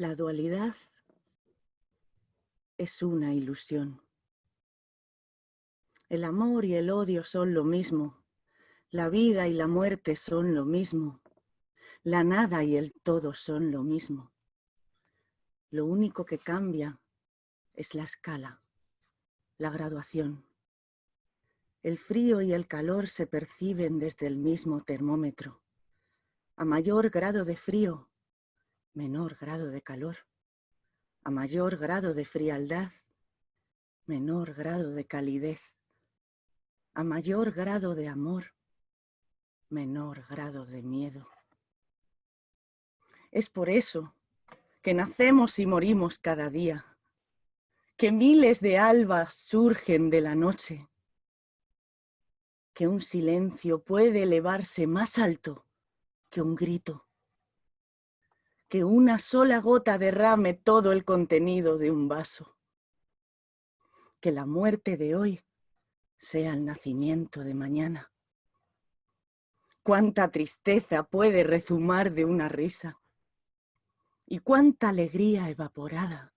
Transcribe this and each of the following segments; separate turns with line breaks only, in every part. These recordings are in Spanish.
La dualidad es una ilusión. El amor y el odio son lo mismo. La vida y la muerte son lo mismo. La nada y el todo son lo mismo. Lo único que cambia es la escala, la graduación. El frío y el calor se perciben desde el mismo termómetro. A mayor grado de frío, menor grado de calor. A mayor grado de frialdad, menor grado de calidez. A mayor grado de amor, menor grado de miedo. Es por eso que nacemos y morimos cada día, que miles de albas surgen de la noche, que un silencio puede elevarse más alto que un grito, que una sola gota derrame todo el contenido de un vaso, que la muerte de hoy sea el nacimiento de mañana. Cuánta tristeza puede rezumar de una risa y cuánta alegría evaporada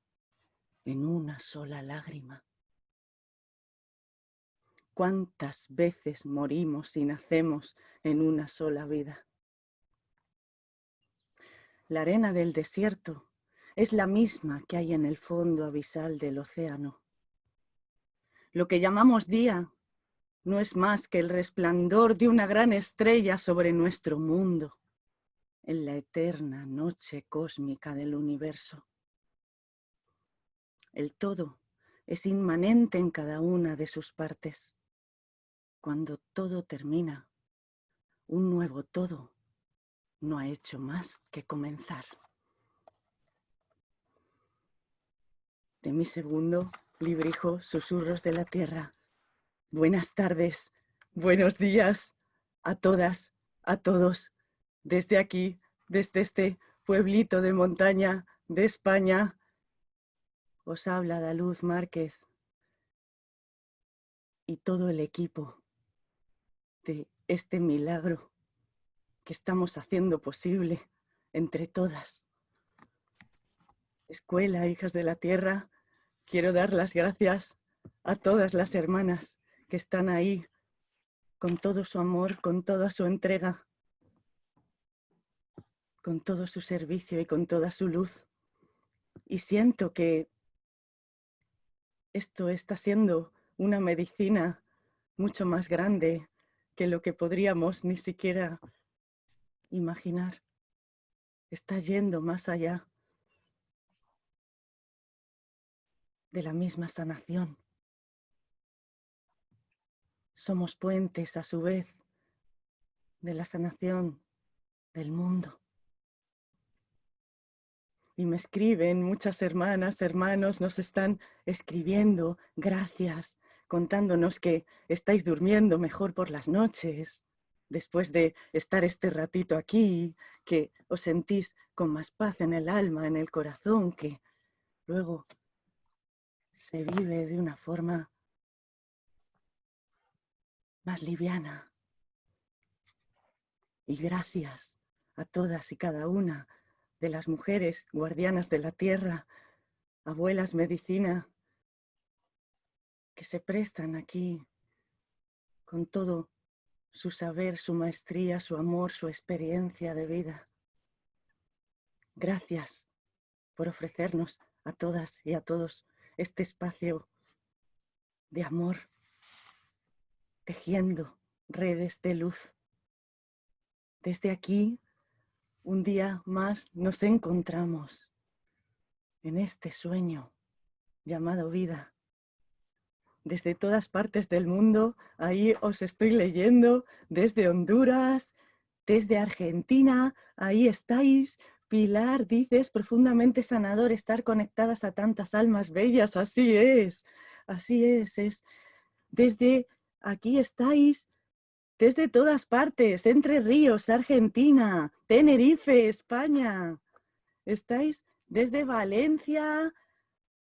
en una sola lágrima. Cuántas veces morimos y nacemos en una sola vida. La arena del desierto es la misma que hay en el fondo abisal del océano. Lo que llamamos día no es más que el resplandor de una gran estrella sobre nuestro mundo, en la eterna noche cósmica del universo. El todo es inmanente en cada una de sus partes. Cuando todo termina, un nuevo todo no ha hecho más que comenzar. De mi segundo librijo, Susurros de la Tierra. Buenas tardes, buenos días a todas, a todos, desde aquí, desde este pueblito de montaña de España. Os habla Daluz Márquez y todo el equipo de este milagro que estamos haciendo posible entre todas. Escuela, hijas de la tierra, quiero dar las gracias a todas las hermanas que están ahí con todo su amor, con toda su entrega, con todo su servicio y con toda su luz. Y siento que esto está siendo una medicina mucho más grande que lo que podríamos ni siquiera imaginar. Está yendo más allá de la misma sanación. Somos puentes a su vez de la sanación del mundo. Y me escriben muchas hermanas, hermanos, nos están escribiendo, gracias, contándonos que estáis durmiendo mejor por las noches, después de estar este ratito aquí, que os sentís con más paz en el alma, en el corazón, que luego se vive de una forma más liviana. Y gracias a todas y cada una de las mujeres guardianas de la tierra, abuelas medicina, que se prestan aquí con todo su saber, su maestría, su amor, su experiencia de vida. Gracias por ofrecernos a todas y a todos este espacio de amor, tejiendo redes de luz. Desde aquí, un día más nos encontramos en este sueño llamado vida desde todas partes del mundo. Ahí os estoy leyendo desde Honduras, desde Argentina. Ahí estáis. Pilar, dices, profundamente sanador estar conectadas a tantas almas bellas. Así es, así es. es. Desde aquí estáis, desde todas partes, Entre Ríos, Argentina, Tenerife, España. Estáis desde Valencia,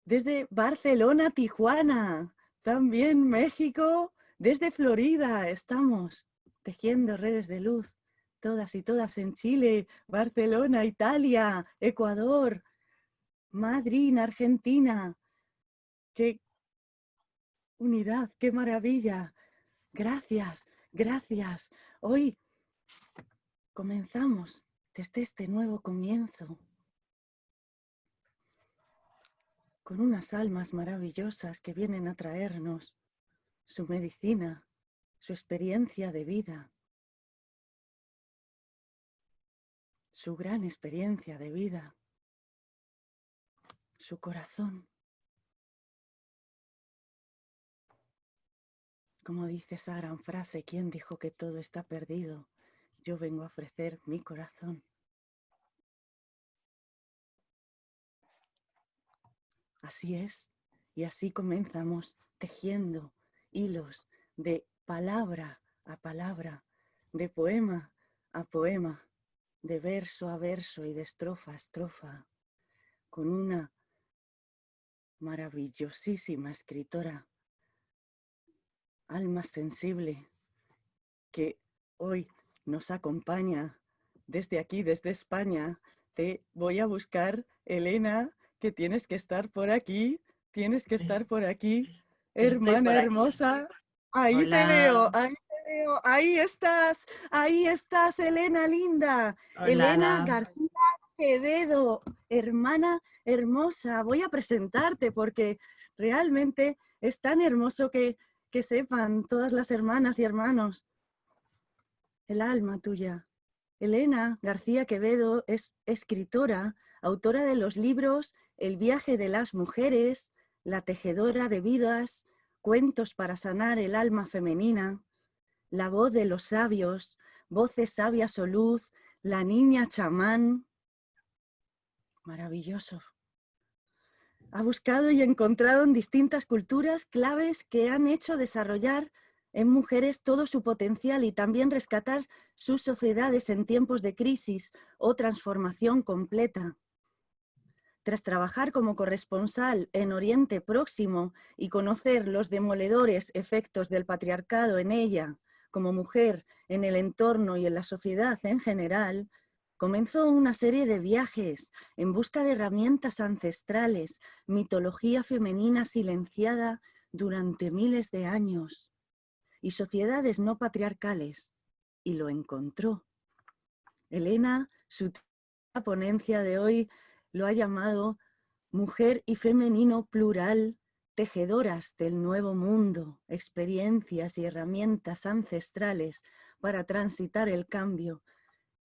desde Barcelona, Tijuana, también México, desde Florida estamos tejiendo redes de luz, todas y todas en Chile, Barcelona, Italia, Ecuador, Madrid, Argentina. Qué unidad, qué maravilla. Gracias, gracias. Hoy comenzamos desde este nuevo comienzo con unas almas maravillosas que vienen a traernos su medicina, su experiencia de vida, su gran experiencia de vida, su corazón. Como dice esa gran frase, ¿quién dijo que todo está perdido? Yo vengo a ofrecer mi corazón. Así es, y así comenzamos tejiendo hilos de palabra a palabra, de poema a poema, de verso a verso y de estrofa a estrofa, con una maravillosísima escritora, alma sensible, que hoy nos acompaña desde aquí, desde España. Te voy a buscar, Elena, que tienes que estar por aquí, tienes que estar por aquí. Hermana hermosa, ahí te veo, ahí te veo, ahí estás, ahí estás, Elena linda. Elena García Quevedo, hermana hermosa. Voy a presentarte porque realmente es tan hermoso que, que sepan todas las hermanas y hermanos el alma tuya. Elena García Quevedo es escritora, autora de los libros el viaje de las mujeres, la tejedora de vidas, cuentos para sanar el alma femenina, la voz de los sabios, voces sabias o luz, la niña chamán. Maravilloso. Ha buscado y encontrado en distintas culturas claves que han hecho desarrollar en mujeres todo su potencial y también rescatar sus sociedades en tiempos de crisis o transformación completa. Tras trabajar como corresponsal en Oriente Próximo y conocer los demoledores efectos del patriarcado en ella, como mujer, en el entorno y en la sociedad en general, comenzó una serie de viajes en busca de herramientas ancestrales, mitología femenina silenciada durante miles de años y sociedades no patriarcales, y lo encontró. Elena, su ponencia de hoy lo ha llamado mujer y femenino plural, tejedoras del nuevo mundo, experiencias y herramientas ancestrales para transitar el cambio.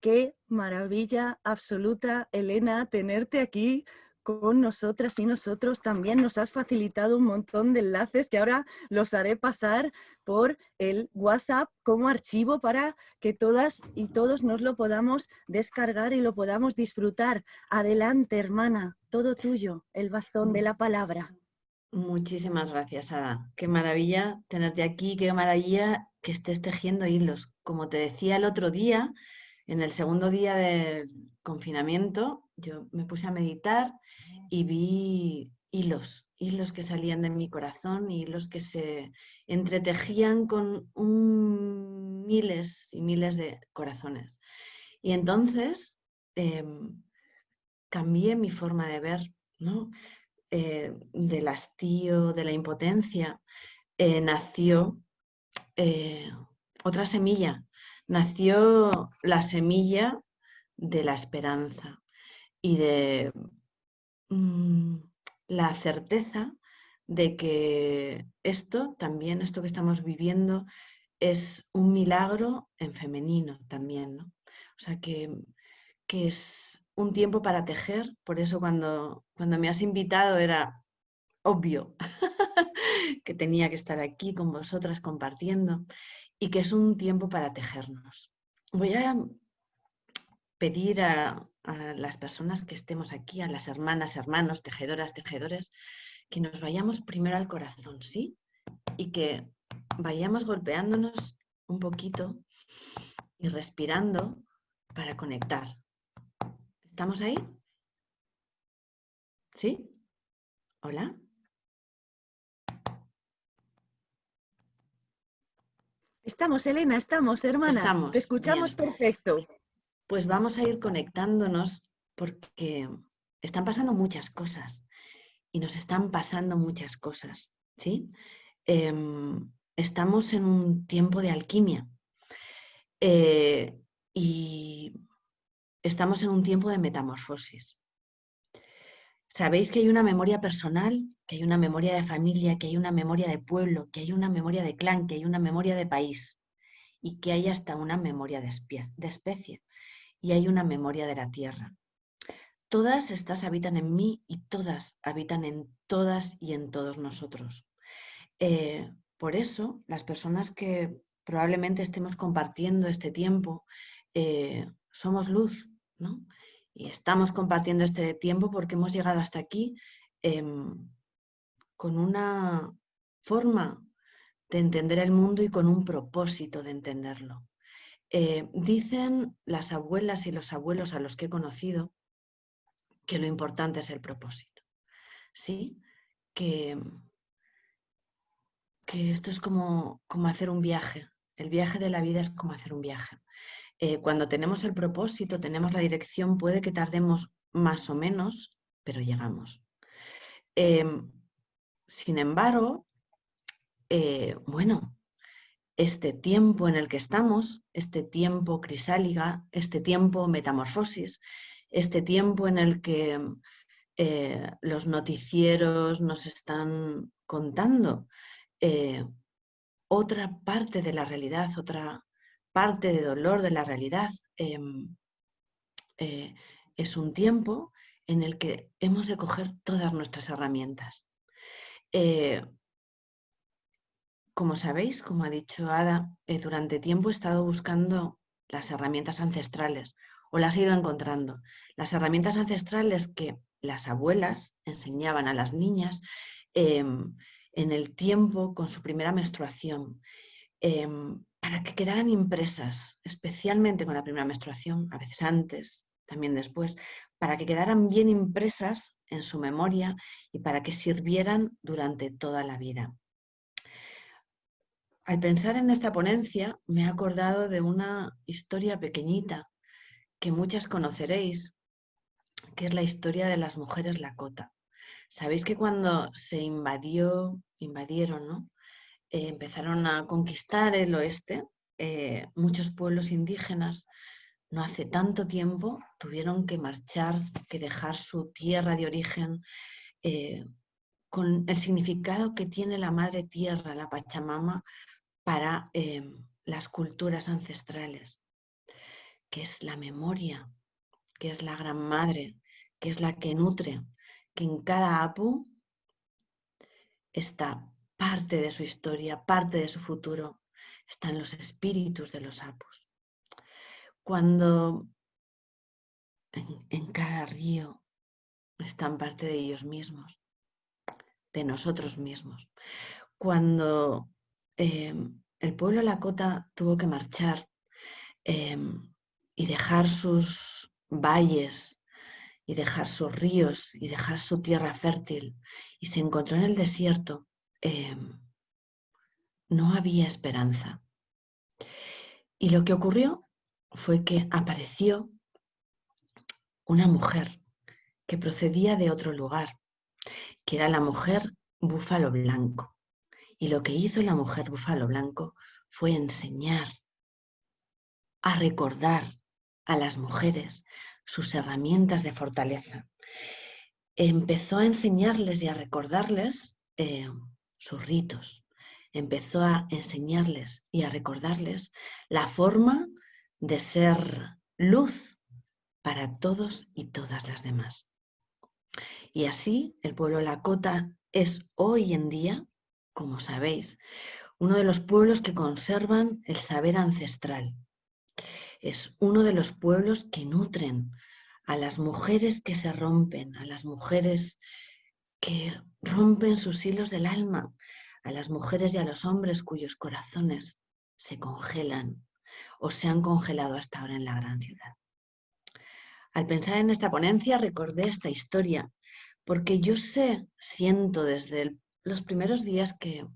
Qué maravilla absoluta, Elena, tenerte aquí con nosotras y nosotros. También nos has facilitado un montón de enlaces que ahora los haré pasar por el WhatsApp como archivo para que todas y todos nos lo podamos descargar y lo podamos disfrutar. Adelante, hermana, todo tuyo, el bastón de la palabra.
Muchísimas gracias, Ada. Qué maravilla tenerte aquí, qué maravilla que estés tejiendo hilos. Como te decía el otro día, en el segundo día del confinamiento, yo me puse a meditar y vi hilos, hilos que salían de mi corazón, hilos que se entretejían con miles y miles de corazones. Y entonces em, cambié mi forma de ver, ¿no? Eh, del hastío, de la impotencia, eh, nació eh, otra semilla, nació la semilla de la esperanza y de mm, la certeza de que esto también, esto que estamos viviendo, es un milagro en femenino también, ¿no? O sea, que, que es un tiempo para tejer, por eso cuando, cuando me has invitado era obvio que tenía que estar aquí con vosotras compartiendo y que es un tiempo para tejernos. Voy a pedir a, las personas que estemos aquí, a las hermanas, hermanos, tejedoras, tejedores, que nos vayamos primero al corazón, ¿sí? Y que vayamos golpeándonos un poquito y respirando para conectar. ¿Estamos ahí? ¿Sí? ¿Hola?
Estamos, Elena, estamos, hermana. Te escuchamos perfecto.
Pues vamos a ir conectándonos porque están pasando muchas cosas y nos están pasando muchas cosas, ¿sí? Em, estamos en un tiempo de alquimia eh, y estamos en un tiempo de metamorfosis. Sabéis que hay una memoria personal, que hay una memoria de familia, que hay una memoria de pueblo, que hay una memoria de clan, que hay una memoria de país y que hay hasta una memoria de especie y hay una memoria de la tierra. Todas estas habitan en mí y todas habitan en todas y en todos nosotros. Eh, por eso, las personas que probablemente estemos compartiendo este tiempo, eh, somos luz, ¿no? Y estamos compartiendo este tiempo porque hemos llegado hasta aquí em, con una forma de entender el mundo y con un propósito de entenderlo. Eh, dicen las abuelas y los abuelos a los que he conocido que lo importante es el propósito. ¿Sí? Que, que esto es como, como hacer un viaje. El viaje de la vida es como hacer un viaje. Eh, cuando tenemos el propósito, tenemos la dirección, puede que tardemos más o menos, pero llegamos. Em, sin embargo, eh, bueno, este tiempo en el que estamos, este tiempo crisálida, este tiempo metamorfosis, este tiempo en el que eh, los noticieros nos están contando eh, otra parte de la realidad, otra parte de dolor de la realidad. Eh, es un tiempo en el que hemos de coger todas nuestras herramientas. Como sabéis, como ha dicho Ada, durante tiempo he estado buscando las herramientas ancestrales o las he ido encontrando. Las herramientas ancestrales que las abuelas enseñaban a las niñas em, en el tiempo con su primera menstruación, em, para que quedaran impresas, especialmente con la primera menstruación, a veces antes, también después, para que quedaran bien impresas en su memoria y para que sirvieran durante toda la vida. Al pensar en esta ponencia me he acordado de una historia pequeñita que muchas conoceréis, que es la historia de las mujeres Lakota. Sabéis que cuando se invadió, invadieron, ¿no? Eh, empezaron a conquistar el oeste, eh, muchos pueblos indígenas no hace tanto tiempo tuvieron que marchar, que dejar su tierra de origen, eh, con el significado que tiene la madre tierra, la Pachamama, para las culturas ancestrales que es la memoria, que es la gran madre, que es la que nutre, que en cada apu está parte de su historia, parte de su futuro, están los espíritus de los apus. Cuando en, cada río están parte de ellos mismos, de nosotros mismos. Cuando em, el pueblo Lakota tuvo que marchar, em, y dejar sus valles y dejar sus ríos y dejar su tierra fértil y se encontró en el desierto, em, no había esperanza. Y lo que ocurrió fue que apareció una mujer que procedía de otro lugar, que era la mujer búfalo blanco. Y lo que hizo la mujer búfalo blanco fue enseñar a recordar a las mujeres sus herramientas de fortaleza. Empezó a enseñarles y a recordarles eh, sus ritos. Empezó a enseñarles y a recordarles la forma de ser luz para todos y todas las demás. Y así el pueblo Lakota es hoy en día, como sabéis, uno de los pueblos que conservan el saber ancestral, es uno de los pueblos que nutren a las mujeres que se rompen, a las mujeres que rompen sus hilos del alma, a las mujeres y a los hombres cuyos corazones se congelan o se han congelado hasta ahora en la gran ciudad. Al pensar en esta ponencia recordé esta historia, porque yo sé, siento desde los primeros días que,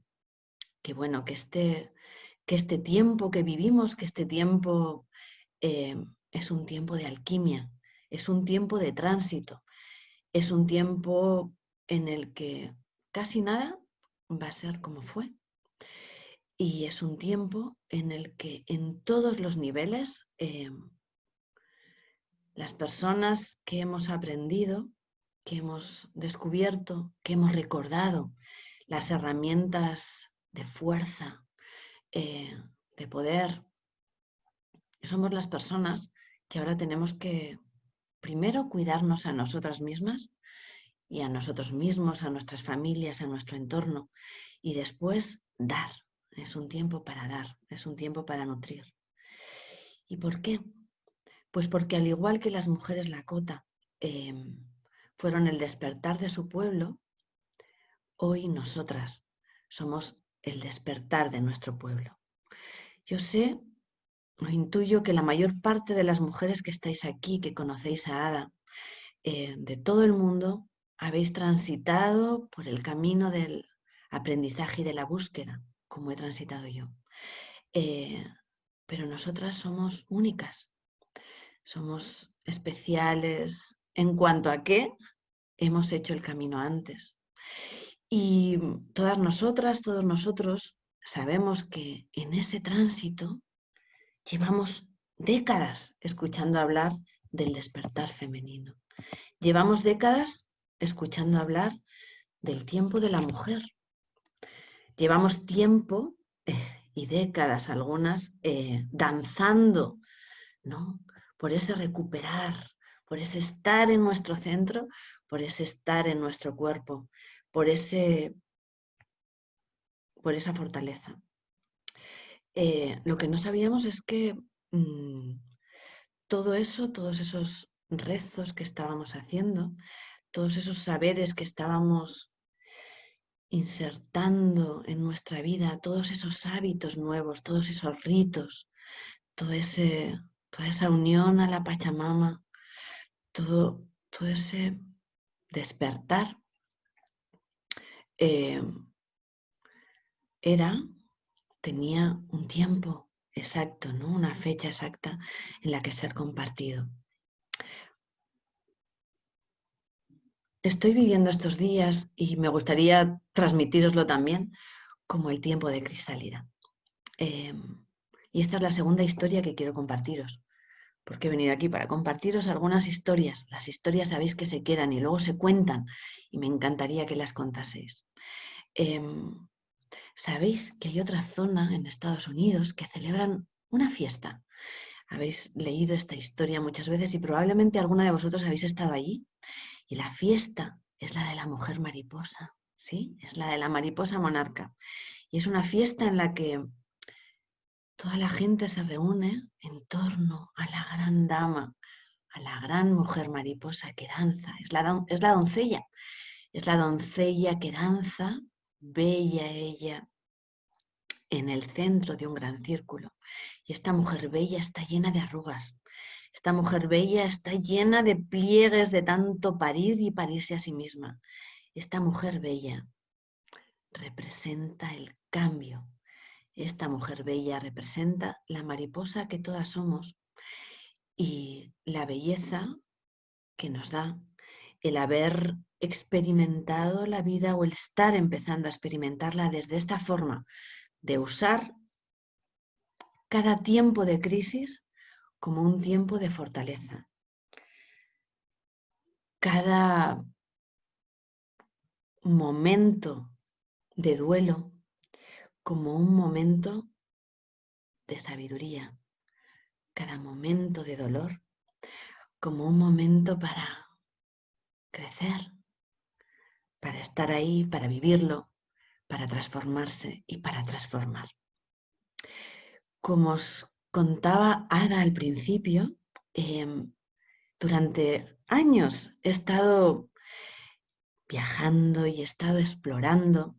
que bueno, que este, que este tiempo que vivimos, que este tiempo eh, es un tiempo de alquimia, es un tiempo de tránsito. Es un tiempo en el que casi nada va a ser como fue. Y es un tiempo en el que en todos los niveles em, las personas que hemos aprendido, que hemos descubierto, que hemos recordado las herramientas de fuerza, eh, de poder, somos las personas que ahora tenemos que primero cuidarnos a nosotras mismas y a nosotros mismos, a nuestras familias, a nuestro entorno y después dar. Es un tiempo para dar, es un tiempo para nutrir. ¿Y por qué? Pues porque al igual que las mujeres Lakota em, fueron el despertar de su pueblo, hoy nosotras somos el despertar de nuestro pueblo. Yo sé, o intuyo que la mayor parte de las mujeres que estáis aquí, que conocéis a Ada, eh, de todo el mundo, habéis transitado por el camino del aprendizaje y de la búsqueda, como he transitado yo. Eh, pero nosotras somos únicas, somos especiales en cuanto a que hemos hecho el camino antes. Y todas nosotras, todos nosotros sabemos que en ese tránsito llevamos décadas escuchando hablar del despertar femenino. Llevamos décadas escuchando hablar del tiempo de la mujer. Llevamos tiempo eh, y décadas algunas eh, danzando ¿no? por ese recuperar, por ese estar en nuestro centro, por ese estar en nuestro cuerpo, por, ese, por esa fortaleza. Eh, lo que no sabíamos es que mm, todo eso, todos esos rezos que estábamos haciendo, todos esos saberes que estábamos insertando en nuestra vida, todos esos hábitos nuevos, todos esos ritos, todo ese, toda esa unión a la Pachamama, todo, todo ese despertar, eh, era, tenía un tiempo exacto, ¿no? una fecha exacta en la que ser compartido. Estoy viviendo estos días y me gustaría transmitiroslo también como el tiempo de cristalina. Em, y esta es la segunda historia que quiero compartiros porque he venido aquí para compartiros algunas historias. Las historias sabéis que se quedan y luego se cuentan y me encantaría que las contaseis. Em, sabéis que hay otra zona en Estados Unidos que celebran una fiesta. Habéis leído esta historia muchas veces y probablemente alguna de vosotros habéis estado allí. Y la fiesta es la de la mujer mariposa, ¿sí? Es la de la mariposa monarca. Y es una fiesta en la que toda la gente se reúne en torno a la gran dama, a la gran mujer mariposa que danza. Es la, es la doncella, es la doncella que danza, bella ella, en el centro de un gran círculo. Y esta mujer bella está llena de arrugas. Esta mujer bella está llena de pliegues de tanto parir y parirse a sí misma. Esta mujer bella representa el cambio esta mujer bella representa la mariposa que todas somos y la belleza que nos da el haber experimentado la vida o el estar empezando a experimentarla desde esta forma de usar cada tiempo de crisis como un tiempo de fortaleza. Cada momento de duelo como un momento de sabiduría, cada momento de dolor como un momento para crecer, para estar ahí, para vivirlo, para transformarse y para transformar. Como os contaba Ada al principio, em, durante años he estado viajando y he estado explorando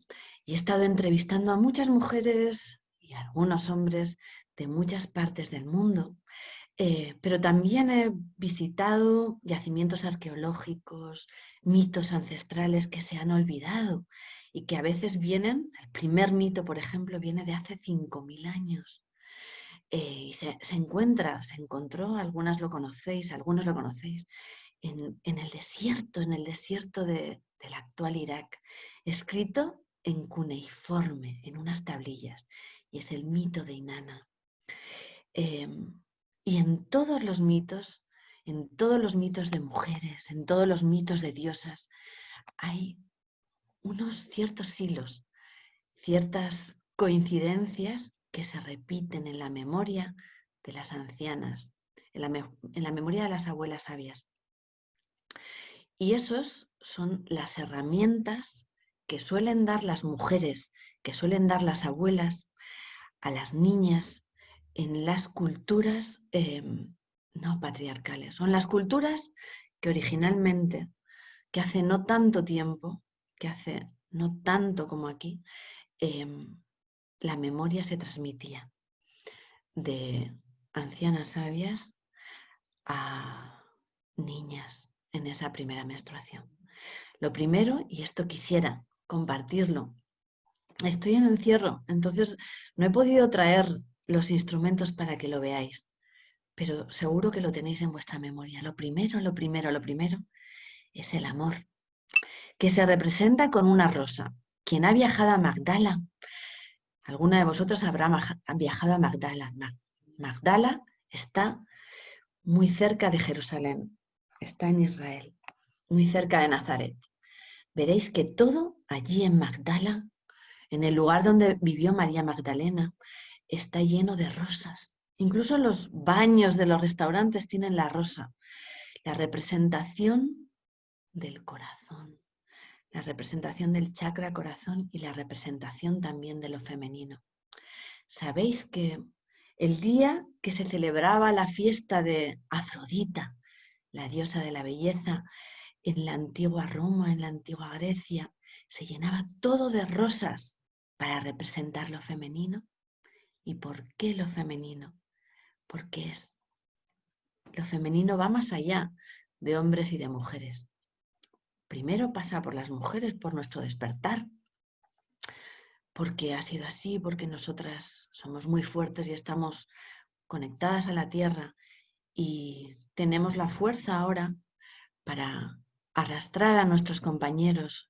y he estado entrevistando a muchas mujeres y algunos hombres de muchas partes del mundo, eh, pero también he visitado yacimientos arqueológicos, mitos ancestrales que se han olvidado y que a veces vienen, el primer mito, por ejemplo, viene de hace 5.000 años. Eh, y se, se, encuentra, se encontró, algunas lo conocéis, algunos lo conocéis, en, el desierto, en el desierto del actual Irak, escrito en cuneiforme, en unas tablillas, y es el mito de Inanna. Em, y en todos los mitos, en todos los mitos de mujeres, en todos los mitos de diosas, hay unos ciertos hilos, ciertas coincidencias que se repiten en la memoria de las ancianas, en la, memoria de las abuelas sabias. Y esos son las herramientas que suelen dar las mujeres, que suelen dar las abuelas a las niñas en las culturas em, no patriarcales. Son las culturas que originalmente, que hace no tanto tiempo, que hace no tanto como aquí, em, la memoria se transmitía de ancianas sabias a niñas en esa primera menstruación. Lo primero, y esto quisiera compartirlo, estoy en encierro, entonces no he podido traer los instrumentos para que lo veáis, pero seguro que lo tenéis en vuestra memoria. Lo primero, lo primero, lo primero es el amor, que se representa con una rosa. Quien ha viajado a Magdala, alguna de vosotros habrá viajado a Magdala. Magdala está muy cerca de Jerusalén, está en Israel, muy cerca de Nazaret. Veréis que todo allí en Magdala, en el lugar donde vivió María Magdalena, está lleno de rosas. Incluso los baños de los restaurantes tienen la rosa, la representación del corazón, la representación del chakra corazón y la representación también de lo femenino. Sabéis que el día que se celebraba la fiesta de Afrodita, la diosa de la belleza, en la antigua Roma, en la antigua Grecia, se llenaba todo de rosas para representar lo femenino. ¿Y por qué lo femenino? Porque es lo femenino va más allá de hombres y de mujeres. Primero pasa por las mujeres, por nuestro despertar, porque ha sido así, porque nosotras somos muy fuertes y estamos conectadas a la tierra y tenemos la fuerza ahora para arrastrar a nuestros compañeros,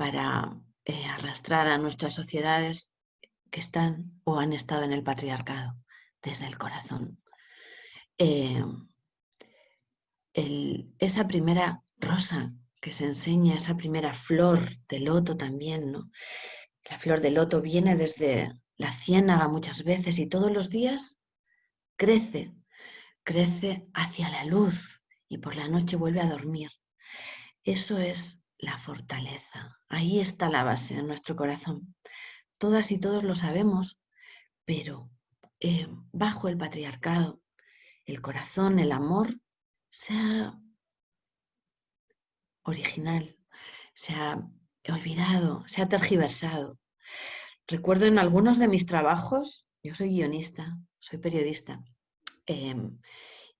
para eh, arrastrar a nuestras sociedades que están o han estado en el patriarcado desde el corazón. Eh, esa primera rosa que se enseña, esa primera flor de loto también, ¿no? La flor de loto viene desde la ciénaga muchas veces y todos los días crece, crece hacia la luz y por la noche vuelve a dormir. Eso es la fortaleza. Ahí está la base en nuestro corazón. Todas y todos lo sabemos, pero eh, bajo el patriarcado, el corazón, el amor, se ha original, se ha olvidado, se ha tergiversado. Recuerdo en algunos de mis trabajos, yo soy guionista, soy periodista, em,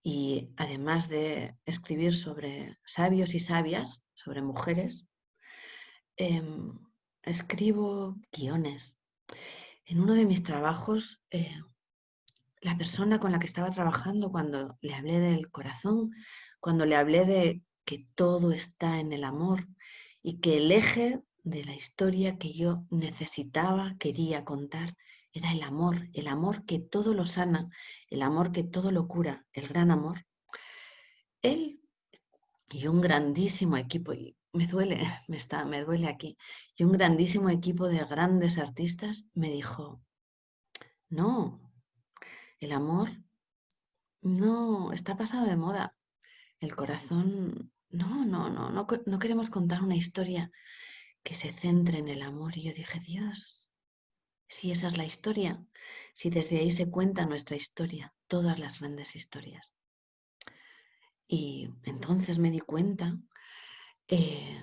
y además de escribir sobre sabios y sabias, sobre mujeres, em, escribo guiones. En uno de mis trabajos, eh, la persona con la que estaba trabajando, cuando le hablé del corazón, cuando le hablé de que todo está en el amor y que el eje de la historia que yo necesitaba, quería contar, era el amor, el amor que todo lo sana, el amor que todo lo cura, el gran amor. Él y un grandísimo equipo, y me duele, me, está, me duele aquí, y un grandísimo equipo de grandes artistas me dijo, no, el amor no, está pasado de moda. El corazón, no, no, no, no, no queremos contar una historia que se centre en el amor. Y yo dije, Dios, si esa es la historia, si desde ahí se cuenta nuestra historia, todas las grandes historias. Y entonces me di cuenta eh,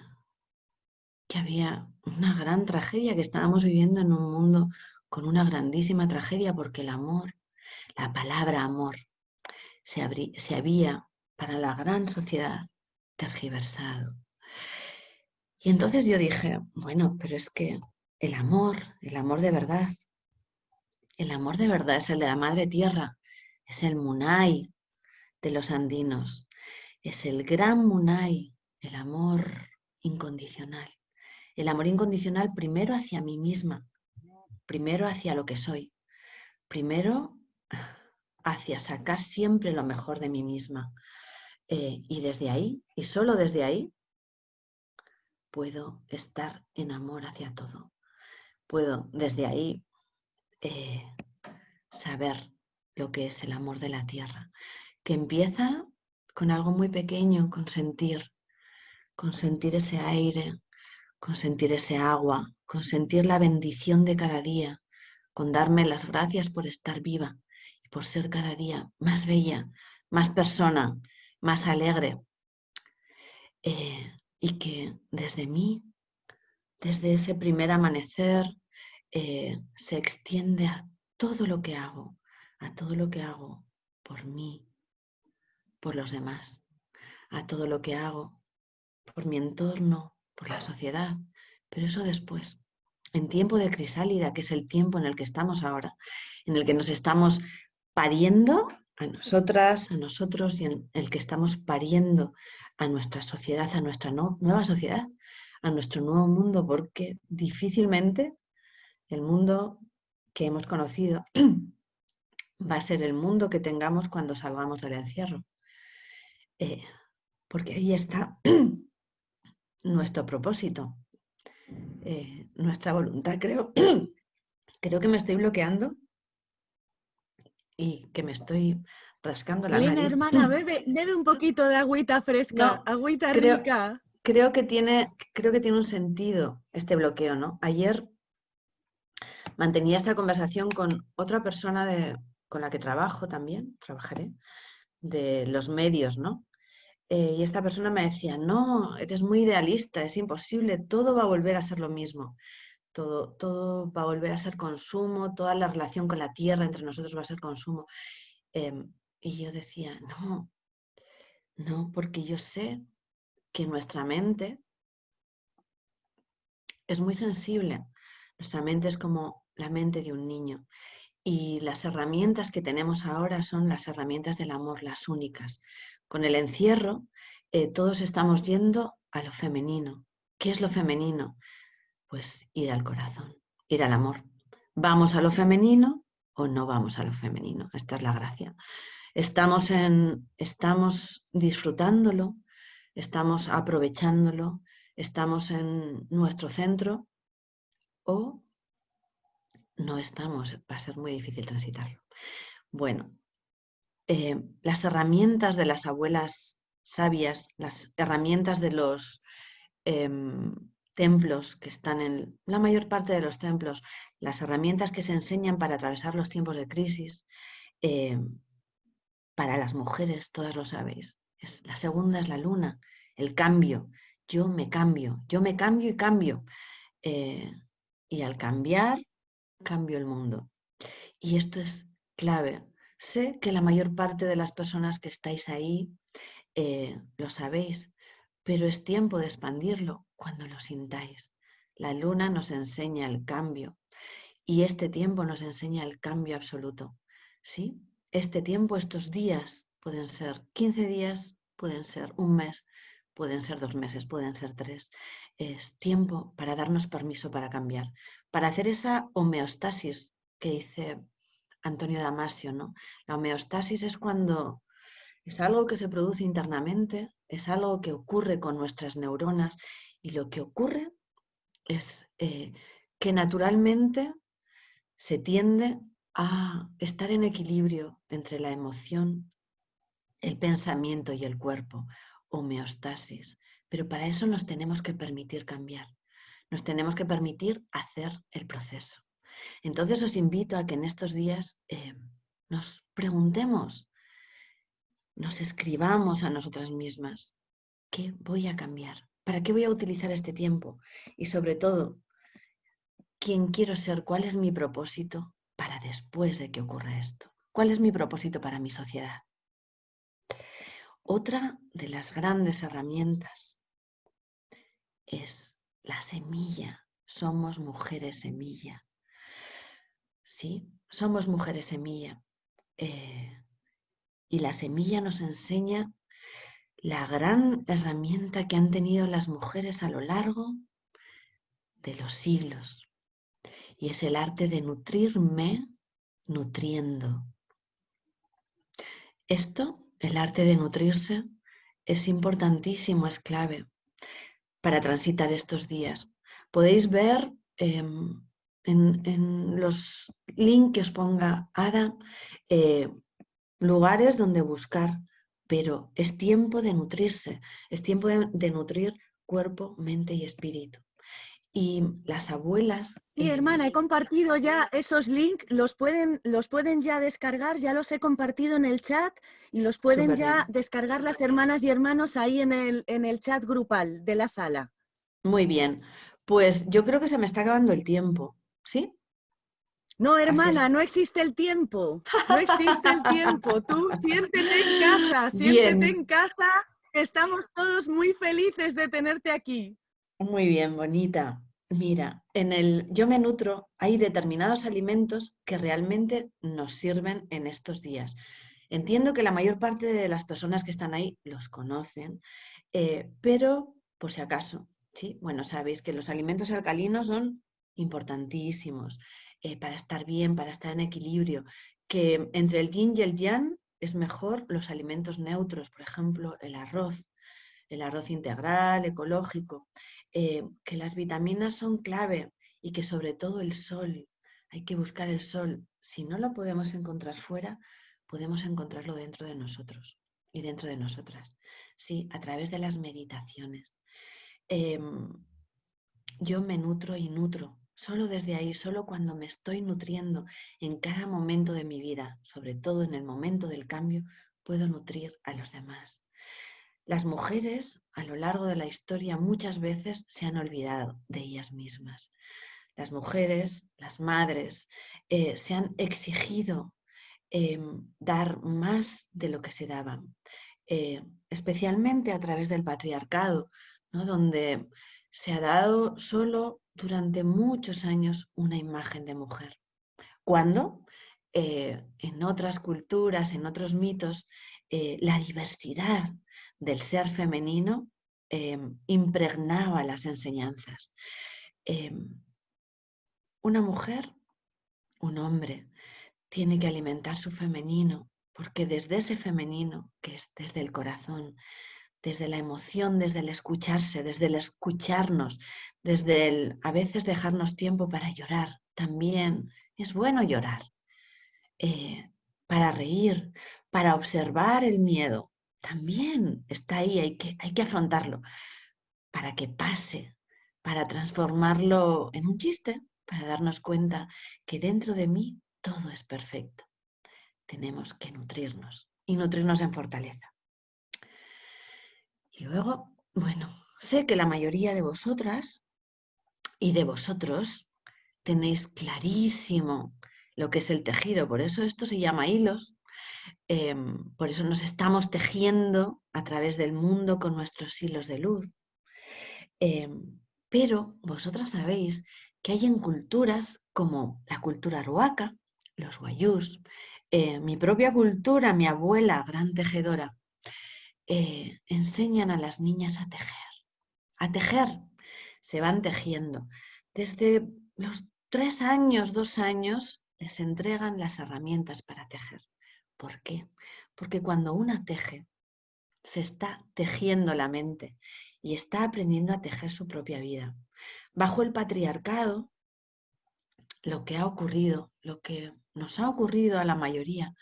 que había una gran tragedia, que estábamos viviendo en un mundo con una grandísima tragedia, porque el amor, la palabra amor, se, se había para la gran sociedad tergiversado, y entonces yo dije, bueno, pero es que el amor, el amor de verdad, el amor de verdad es el de la madre tierra, es el munay de los andinos, es el gran Munai, el amor incondicional. El amor incondicional primero hacia mí misma, primero hacia lo que soy, primero hacia sacar siempre lo mejor de mí misma. Eh, y desde ahí, y solo desde ahí, puedo estar en amor hacia todo. Puedo desde ahí eh, saber lo que es el amor de la tierra, que empieza con algo muy pequeño, con sentir, con sentir ese aire, con sentir ese agua, con sentir la bendición de cada día, con darme las gracias por estar viva y por ser cada día más bella, más persona, más alegre. Eh, y que desde mí, desde ese primer amanecer, eh, se extiende a todo lo que hago, a todo lo que hago por mí, por los demás, a todo lo que hago, por mi entorno, por la sociedad, pero eso después, en tiempo de crisálida, que es el tiempo en el que estamos ahora, en el que nos estamos pariendo a nosotras, a nosotros y en el que estamos pariendo a nuestra sociedad, a nuestra nueva sociedad, a nuestro nuevo mundo, porque difícilmente el mundo que hemos conocido va a ser el mundo que tengamos cuando salgamos del encierro. Eh, porque ahí está nuestro propósito, eh, nuestra voluntad. Creo, creo que me estoy bloqueando y que me estoy rascando la
Elena, hermana, bebe, bebe un poquito de agüita fresca, agüita rica.
Creo que, tiene, creo que tiene un sentido este bloqueo, ¿no? Ayer mantenía esta conversación con otra persona de, con la que trabajo también, trabajaré, de los medios, ¿no? Eh, y esta persona me decía, no, eres muy idealista, es imposible, todo va a volver a ser lo mismo. Todo, todo va a volver a ser consumo, toda la relación con la tierra entre nosotros va a ser consumo. Em, y yo decía, no, no, porque yo sé que nuestra mente es muy sensible. Nuestra mente es como la mente de un niño. Y las herramientas que tenemos ahora son las herramientas del amor, las únicas. Con el encierro, eh, todos estamos yendo a lo femenino. ¿Qué es lo femenino? Pues ir al corazón, ir al amor. ¿Vamos a lo femenino o no vamos a lo femenino? Esta es la gracia. Estamos, en, estamos disfrutándolo, estamos aprovechándolo, estamos en nuestro centro o no estamos, va a ser muy difícil transitarlo. Bueno, eh, las herramientas de las abuelas sabias, las herramientas de los em, templos que están en la mayor parte de los templos, las herramientas que se enseñan para atravesar los tiempos de crisis, em, para las mujeres, todas lo sabéis. La segunda es la luna, el cambio. Yo me cambio, yo me cambio y cambio. Eh, y al cambiar, cambio el mundo. Y esto es clave. Sé que la mayor parte de las personas que estáis ahí eh, lo sabéis, pero es tiempo de expandirlo cuando lo sintáis. La luna nos enseña el cambio y este tiempo nos enseña el cambio absoluto. ¿Sí? Este tiempo, estos días, pueden ser 15 días, pueden ser un mes, pueden ser dos meses, pueden ser tres. Es tiempo para darnos permiso para cambiar, para hacer esa homeostasis que dice Antonio Damasio. ¿no? La homeostasis es cuando es algo que se produce internamente, es algo que ocurre con nuestras neuronas y lo que ocurre es eh, que naturalmente se tiende a estar en equilibrio entre la emoción, el pensamiento y el cuerpo, homeostasis. Pero para eso nos tenemos que permitir cambiar, nos tenemos que permitir hacer el proceso. Entonces os invito a que en estos días eh, nos preguntemos, nos escribamos a nosotras mismas, ¿qué voy a cambiar? ¿Para qué voy a utilizar este tiempo? Y sobre todo, ¿quién quiero ser? ¿Cuál es mi propósito para después de que ocurra esto? ¿Cuál es mi propósito para mi sociedad? Otra de las grandes herramientas es la semilla. Somos mujeres semilla. Sí, somos mujeres semilla. Eh, y la semilla nos enseña la gran herramienta que han tenido las mujeres a lo largo de los siglos. Y es el arte de nutrirme nutriendo. Esto, el arte de nutrirse, es importantísimo, es clave para transitar estos días. Podéis ver em, en, los links que os ponga Ada eh, lugares donde buscar, pero es tiempo de nutrirse, es tiempo de nutrir cuerpo, mente y espíritu y las abuelas...
Sí, hermana, he compartido ya esos links, los pueden, los pueden ya descargar, ya los he compartido en el chat y los pueden ya descargar las hermanas y hermanos ahí en el, en el chat grupal de la sala.
Muy bien, pues yo creo que se me está acabando el tiempo, ¿sí?
No, hermana, no existe el tiempo, no existe el tiempo. Tú siéntete en casa, siéntete en casa, estamos todos muy felices de tenerte aquí.
Muy bien, bonita. Mira, en el yo me nutro, hay determinados alimentos que realmente nos sirven en estos días. Entiendo que la mayor parte de las personas que están ahí los conocen, eh, pero por si acaso, ¿sí? Bueno, sabéis que los alimentos alcalinos son importantísimos eh, para estar bien, para estar en equilibrio, que entre el yin y el yang es mejor los alimentos neutros, por ejemplo, el arroz, el arroz integral, ecológico. Eh, que las vitaminas son clave y que sobre todo el sol, hay que buscar el sol. Si no lo podemos encontrar fuera, podemos encontrarlo dentro de nosotros y dentro de nosotras. Sí, a través de las meditaciones. Em, yo me nutro y nutro, solo desde ahí, solo cuando me estoy nutriendo en cada momento de mi vida, sobre todo en el momento del cambio, puedo nutrir a los demás. Las mujeres a lo largo de la historia muchas veces se han olvidado de ellas mismas. Las mujeres, las madres, eh, se han exigido em, dar más de lo que se daban, eh, especialmente a través del patriarcado, donde se ha dado solo durante muchos años una imagen de mujer. Cuando eh, en otras culturas, en otros mitos, la diversidad del ser femenino em, impregnaba las enseñanzas. Em, una mujer, un hombre, tiene que alimentar su femenino, porque desde ese femenino, que es desde el corazón, desde la emoción, desde el escucharse, desde el escucharnos, desde el a veces dejarnos tiempo para llorar, también es bueno llorar, eh, para reír, para observar el miedo, también está ahí, hay que, hay que afrontarlo para que pase, para transformarlo en un chiste, para darnos cuenta que dentro de mí todo es perfecto. Tenemos que nutrirnos y nutrirnos en fortaleza. Y luego, bueno, sé que la mayoría de vosotras y de vosotros tenéis clarísimo lo que es el tejido, por eso esto se llama hilos, Em, por eso nos estamos tejiendo a través del mundo con nuestros hilos de luz. Em, pero vosotras sabéis que hay en culturas como la cultura ruaca, los guayús, eh, mi propia cultura, mi abuela, gran tejedora, eh, enseñan a las niñas a tejer. A tejer, se van tejiendo. Desde los tres años, dos años, les entregan las herramientas para tejer. ¿Por qué? Porque cuando una teje, se está tejiendo la mente y está aprendiendo a tejer su propia vida. Bajo el patriarcado, lo que ha ocurrido, lo que nos ha ocurrido a la mayoría,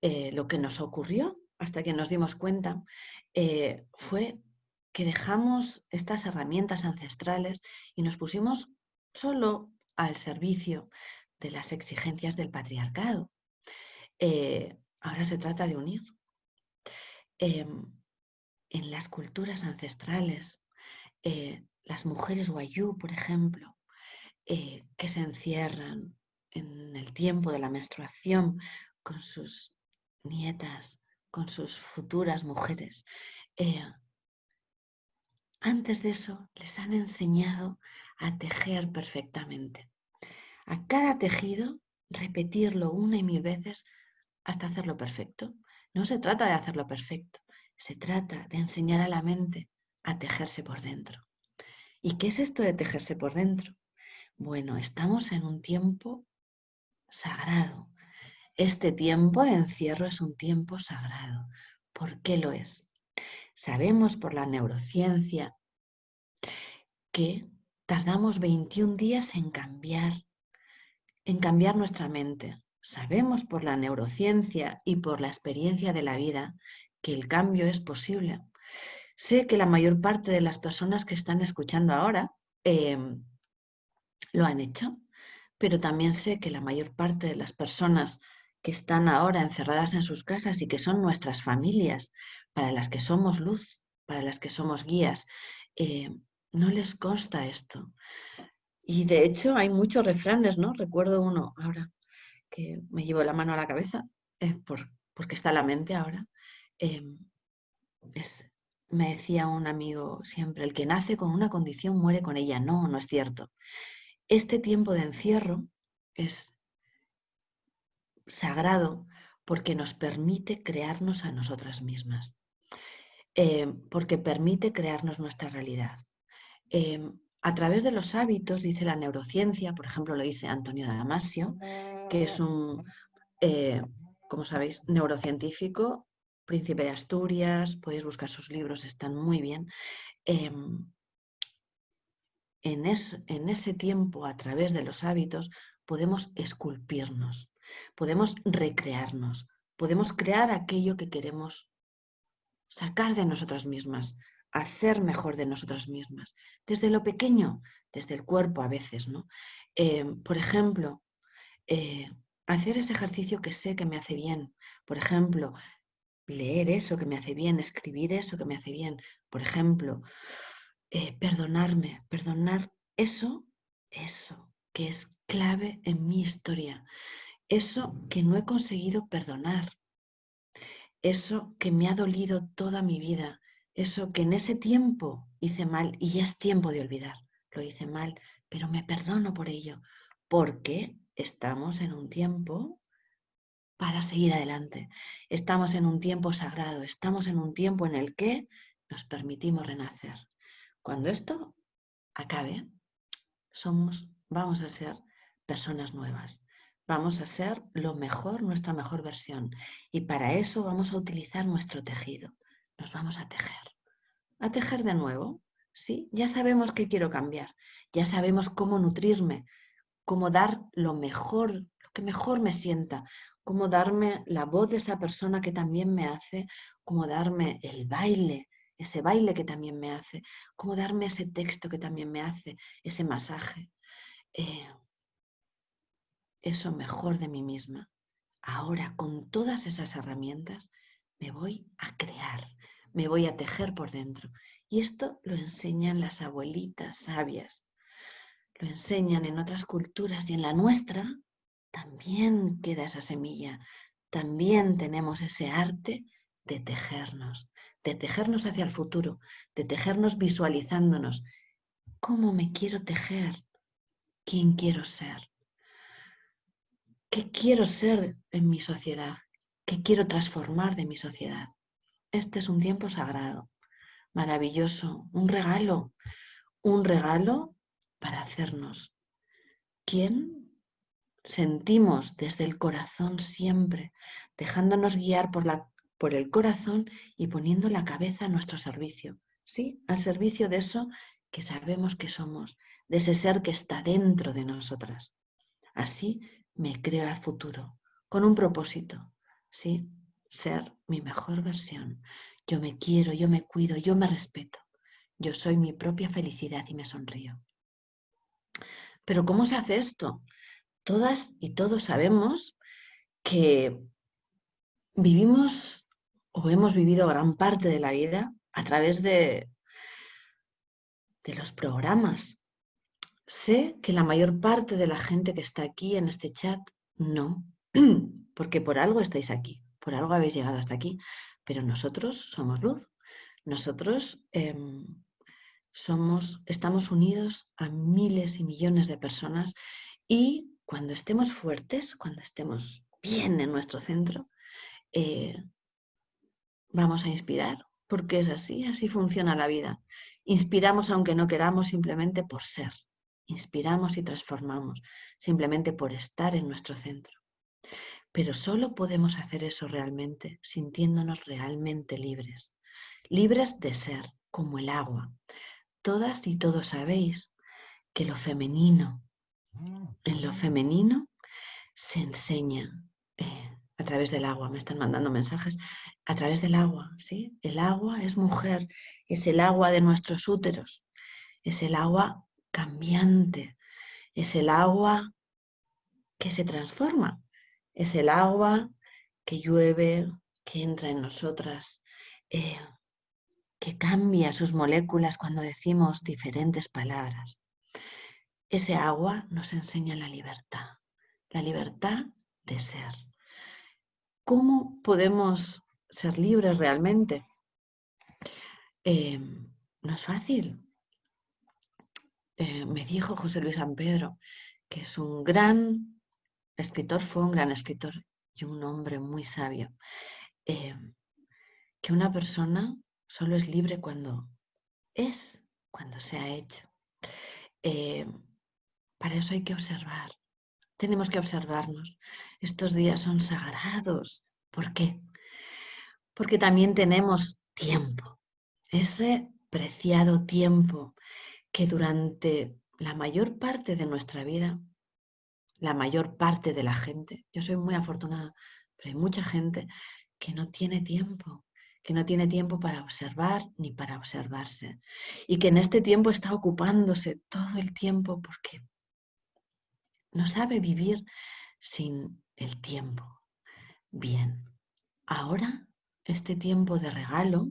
eh, lo que nos ocurrió hasta que nos dimos cuenta, eh, fue que dejamos estas herramientas ancestrales y nos pusimos solo al servicio de las exigencias del patriarcado. Eh, Ahora se trata de unir. Em, en las culturas ancestrales, eh, las mujeres wayú, por ejemplo, eh, que se encierran en el tiempo de la menstruación con sus nietas, con sus futuras mujeres, antes de eso les han enseñado a tejer perfectamente. A cada tejido, repetirlo una y mil veces hasta hacerlo perfecto. No se trata de hacerlo perfecto, Se trata de enseñar a la mente a tejerse por dentro. ¿Y qué es esto de tejerse por dentro? Bueno, estamos en un tiempo sagrado. Este tiempo de encierro es un tiempo sagrado. ¿Por qué lo es? Sabemos por la neurociencia que tardamos 21 días en cambiar, en cambiar nuestra mente. Sabemos por la neurociencia y por la experiencia de la vida que el cambio es posible. Sé que la mayor parte de las personas que están escuchando ahora em, lo han hecho, pero también sé que la mayor parte de las personas que están ahora encerradas en sus casas y que son nuestras familias, para las que somos luz, para las que somos guías, eh, no les consta esto. Y de hecho hay muchos refranes, ¿no? Recuerdo uno ahora que me llevo la mano a la cabeza, por, porque está la mente ahora. Em, me decía un amigo siempre, el que nace con una condición muere con ella. No, no es cierto. Este tiempo de encierro es sagrado porque nos permite crearnos a nosotras mismas, eh, porque permite crearnos nuestra realidad. Eh, a través de los hábitos, dice la neurociencia, por ejemplo lo dice Antonio Damasio, que es un, eh, como sabéis, neurocientífico, príncipe de Asturias, podéis buscar sus libros, están muy bien. Em, en, en ese tiempo, a través de los hábitos, podemos esculpirnos, podemos recrearnos, podemos crear aquello que queremos sacar de nosotras mismas, hacer mejor de nosotras mismas, desde lo pequeño, desde el cuerpo a veces, ¿no? Eh, por ejemplo, eh, hacer ese ejercicio que sé que me hace bien, por ejemplo, leer eso que me hace bien, escribir eso que me hace bien, por ejemplo, eh, perdonarme, perdonar eso, eso que es clave en mi historia, eso que no he conseguido perdonar, eso que me ha dolido toda mi vida, eso que en ese tiempo hice mal y ya es tiempo de olvidar. Lo hice mal, pero me perdono por ello, porque estamos en un tiempo para seguir adelante. Estamos en un tiempo sagrado, estamos en un tiempo en el que nos permitimos renacer. Cuando esto acabe, somos, vamos a ser personas nuevas. Vamos a ser lo mejor, nuestra mejor versión. Y para eso vamos a utilizar nuestro tejido. Nos vamos a tejer. A tejer de nuevo. Sí, ya sabemos qué quiero cambiar. Ya sabemos cómo nutrirme, cómo dar lo mejor, lo que mejor me sienta, cómo darme la voz de esa persona que también me hace, cómo darme el baile, ese baile que también me hace, cómo darme ese texto que también me hace, ese masaje. Eh, eso mejor de mí misma. Ahora, con todas esas herramientas, me voy a crear, me voy a tejer por dentro. Y esto lo enseñan las abuelitas sabias, enseñan en otras culturas y en la nuestra también queda esa semilla, también tenemos ese arte de tejernos, de tejernos hacia el futuro, de tejernos visualizándonos. ¿Cómo me quiero tejer? ¿Quién quiero ser? ¿Qué quiero ser en mi sociedad? ¿Qué quiero transformar de mi sociedad? Este es un tiempo sagrado, maravilloso, un regalo, un regalo para hacernos quién sentimos desde el corazón siempre, dejándonos guiar por, la, por el corazón y poniendo la cabeza a nuestro servicio. Sí, al servicio de eso que sabemos que somos, de ese ser que está dentro de nosotras. Así me creo al futuro, con un propósito, ¿sí? Ser mi mejor versión. Yo me quiero, yo me cuido, yo me respeto. Yo soy mi propia felicidad y me sonrío. Pero ¿cómo se hace esto? Todas y todos sabemos que vivimos o hemos vivido gran parte de la vida a través de, de los programas, Sé que la mayor parte de la gente que está aquí en este chat no, porque por algo estáis aquí, por algo habéis llegado hasta aquí, pero nosotros somos luz, nosotros em, somos, estamos unidos a miles y millones de personas y cuando estemos fuertes, cuando estemos bien en nuestro centro, eh, vamos a inspirar, porque es así, así funciona la vida. Inspiramos aunque no queramos simplemente por ser. Inspiramos y transformamos simplemente por estar en nuestro centro. Pero solo podemos hacer eso realmente sintiéndonos realmente libres. Libres de ser, como el agua. Todas y todos sabéis que lo femenino, en lo femenino se enseña eh, a través del agua. Me están mandando mensajes a través del agua, ¿sí? El agua es mujer, es el agua de nuestros úteros, es el agua cambiante, es el agua que se transforma, es el agua que llueve, que entra en nosotras, eh, que cambia sus moléculas cuando decimos diferentes palabras. Ese agua nos enseña la libertad, la libertad de ser. ¿Cómo podemos ser libres realmente? Eh, no es fácil. Eh, me dijo José Luis San Pedro, que es un gran escritor, fue un gran escritor y un hombre muy sabio, eh, que una persona solo es libre cuando es, cuando se ha hecho. Eh, para eso hay que observar. Tenemos que observarnos. Estos días son sagrados. ¿Por qué? Porque también tenemos tiempo. Ese preciado tiempo que durante la mayor parte de nuestra vida, la mayor parte de la gente, yo soy muy afortunada, pero hay mucha gente que no tiene tiempo, que no tiene tiempo para observar ni para observarse. Y que en este tiempo está ocupándose todo el tiempo porque no sabe vivir sin el tiempo. Bien, ahora este tiempo de regalo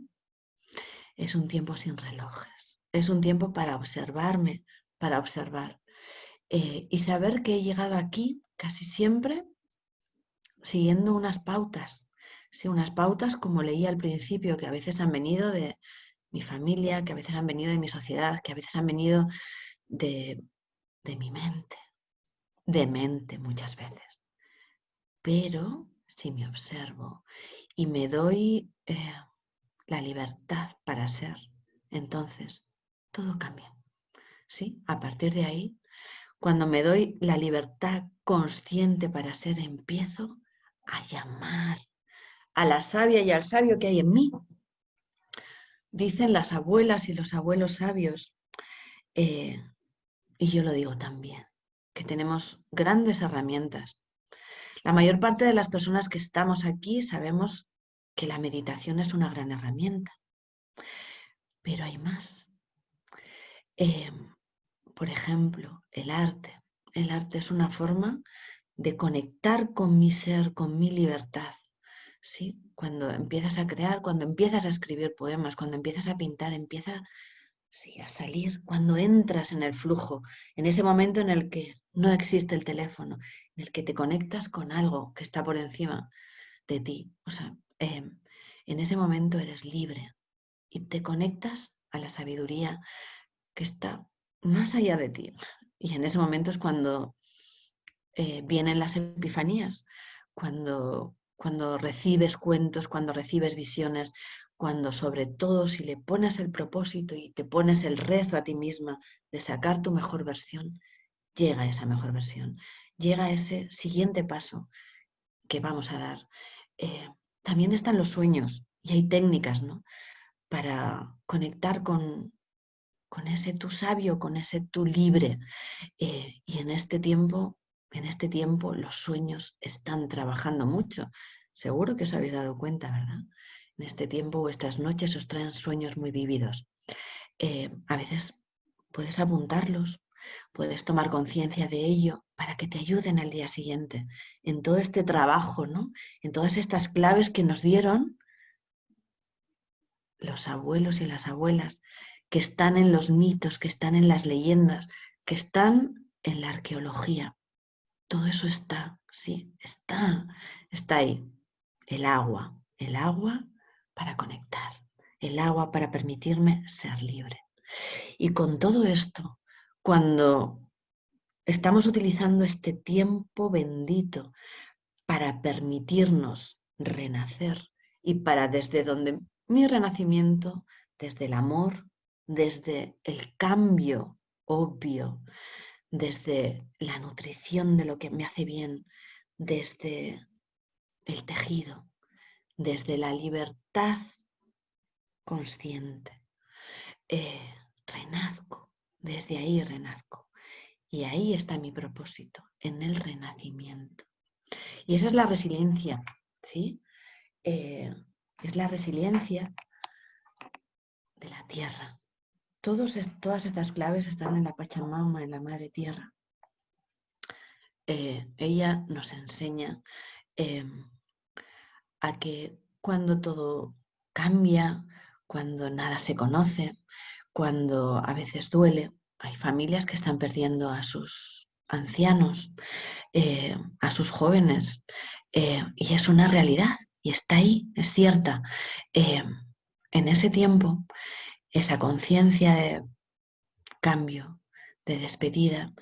es un tiempo sin relojes es un tiempo para observarme, para observar. Eh, y saber que he llegado aquí casi siempre siguiendo unas pautas. Sí, unas pautas como leí al principio, que a veces han venido de mi familia, que a veces han venido de mi sociedad, que a veces han venido de, mi mente, de mente muchas veces. Pero si me observo y me doy eh, la libertad para ser, entonces todo cambia. ¿Sí? A partir de ahí, cuando me doy la libertad consciente para ser, empiezo a llamar a la sabia y al sabio que hay en mí. Dicen las abuelas y los abuelos sabios, eh, y yo lo digo también, que tenemos grandes herramientas. La mayor parte de las personas que estamos aquí sabemos que la meditación es una gran herramienta, pero hay más. Em, por ejemplo, el arte. El arte es una forma de conectar con mi ser, con mi libertad. ¿Sí? Cuando empiezas a crear, cuando empiezas a escribir poemas, cuando empiezas a pintar, empieza sí, a salir, cuando entras en el flujo, en ese momento en el que no existe el teléfono, en el que te conectas con algo que está por encima de ti. O sea, em, en ese momento eres libre y te conectas a la sabiduría, que está más allá de ti. Y en ese momento es cuando eh, vienen las epifanías, cuando, cuando recibes cuentos, cuando recibes visiones, cuando sobre todo si le pones el propósito y te pones el rezo a ti misma de sacar tu mejor versión, llega esa mejor versión, llega ese siguiente paso que vamos a dar. Eh, también están los sueños y hay técnicas ¿no? para conectar con, con ese tú sabio, con ese tú libre. Eh, y en este tiempo, en este tiempo los sueños están trabajando mucho. Seguro que os habéis dado cuenta, ¿verdad? En este tiempo vuestras noches os traen sueños muy vividos. Eh, a veces puedes apuntarlos, puedes tomar conciencia de ello para que te ayuden al día siguiente en todo este trabajo, ¿no? En todas estas claves que nos dieron los abuelos y las abuelas que están en los mitos, que están en las leyendas, que están en la arqueología. Todo eso está, sí, está, está ahí. El agua, el agua para conectar, el agua para permitirme ser libre. Y con todo esto, cuando estamos utilizando este tiempo bendito para permitirnos renacer y para desde donde mi renacimiento desde el amor, desde el cambio obvio, desde la nutrición de lo que me hace bien, desde el tejido, desde la libertad consciente. Eh, renazco, desde ahí renazco. Y ahí está mi propósito, en el renacimiento. Y esa es la resiliencia, ¿sí? Eh, es la resiliencia de la tierra. Todas estas claves están en la Pachamama, en la Madre Tierra. Eh, ella nos enseña em, a que cuando todo cambia, cuando nada se conoce, cuando a veces duele, hay familias que están perdiendo a sus ancianos, eh, a sus jóvenes, eh, y es una realidad, y está ahí, es cierta. Eh, en ese tiempo, esa conciencia de cambio, de despedida,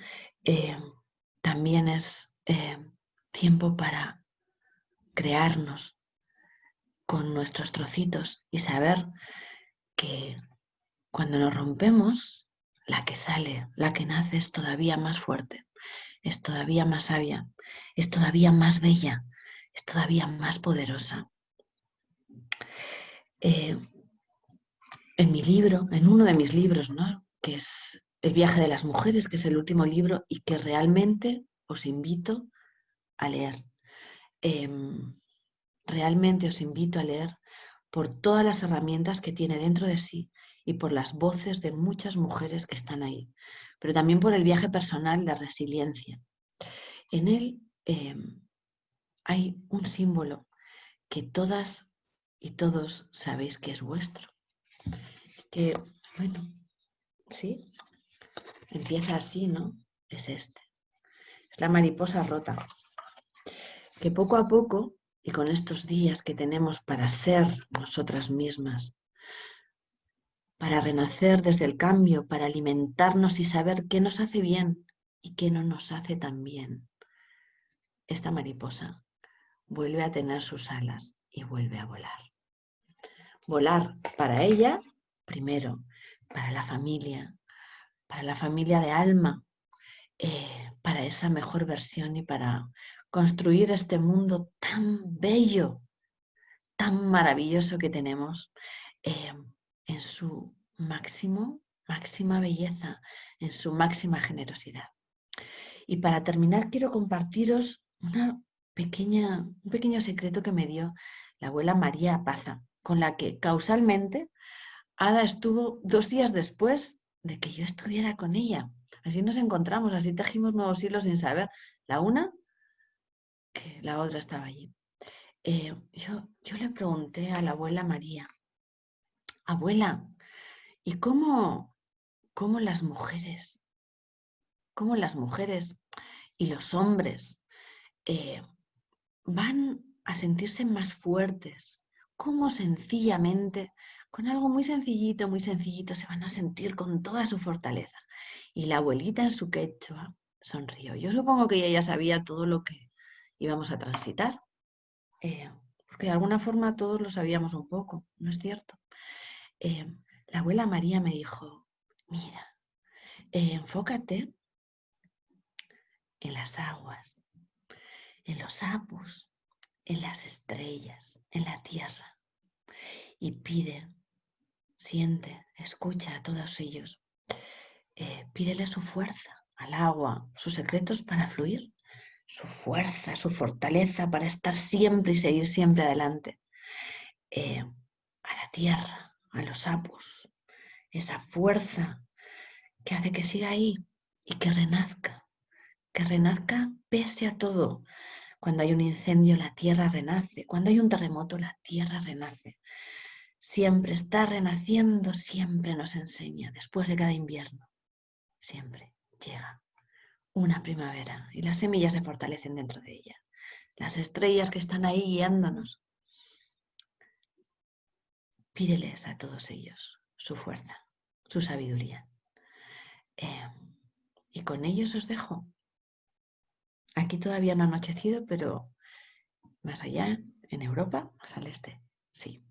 también es tiempo para crearnos con nuestros trocitos y saber que cuando nos rompemos, la que sale, la que nace es todavía más fuerte, es todavía más sabia, es todavía más bella, es todavía más poderosa. Eh, en mi libro, en uno de mis libros, ¿no? que es El viaje de las mujeres, que es el último libro y que realmente os invito a leer. Em, realmente os invito a leer por todas las herramientas que tiene dentro de sí y por las voces de muchas mujeres que están ahí, pero también por el viaje personal de resiliencia. En él em, hay un símbolo que todas y todos sabéis que es vuestro. Que, bueno, sí, empieza así, ¿no? Es este. Es la mariposa rota. Que poco a poco, y con estos días que tenemos para ser nosotras mismas, para renacer desde el cambio, para alimentarnos y saber qué nos hace bien y qué no nos hace tan bien. Esta mariposa vuelve a tener sus alas y vuelve a volar. Volar para ella, primero, para la familia, para la familia de alma, eh, para esa mejor versión y para construir este mundo tan bello, tan maravilloso que tenemos. Eh, en su máximo, máxima belleza, en su máxima generosidad. Y para terminar quiero compartiros una pequeña, un pequeño secreto que me dio la abuela María Paza, con la que causalmente Ada estuvo dos días después de que yo estuviera con ella. Así nos encontramos, así tejimos nuevos hilos sin saber. La una, que la otra estaba allí. Eh, yo, yo le pregunté a la abuela María, abuela, ¿y cómo, cómo las mujeres, cómo las mujeres y los hombres eh, van a sentirse más fuertes? ¿Cómo sencillamente, con algo muy sencillito, muy sencillito, se van a sentir con toda su fortaleza? Y la abuelita en su quechua sonrió. Yo supongo que ella ya sabía todo lo que íbamos a transitar, eh, porque de alguna forma todos lo sabíamos un poco, ¿no es cierto? Eh, la abuela María me dijo, mira, eh, enfócate en las aguas, en los sapos, en las estrellas, en la tierra. Y pide, siente, escucha a todos ellos. Eh, pídele su fuerza al agua, sus secretos para fluir, su fuerza, su fortaleza para estar siempre y seguir siempre adelante. a la tierra, a los sapos, esa fuerza que hace que siga ahí y que renazca, que renazca pese a todo. Cuando hay un incendio, la tierra renace. Cuando hay un terremoto, la tierra renace. Siempre está renaciendo, siempre nos enseña, después de cada invierno, siempre llega una primavera y las semillas se fortalecen dentro de ella. Las estrellas que están ahí guiándonos Pídeles a todos ellos su fuerza, su sabiduría. Em, y con ellos os dejo. Aquí todavía no ha anochecido, pero más allá, en Europa, más al este, sí.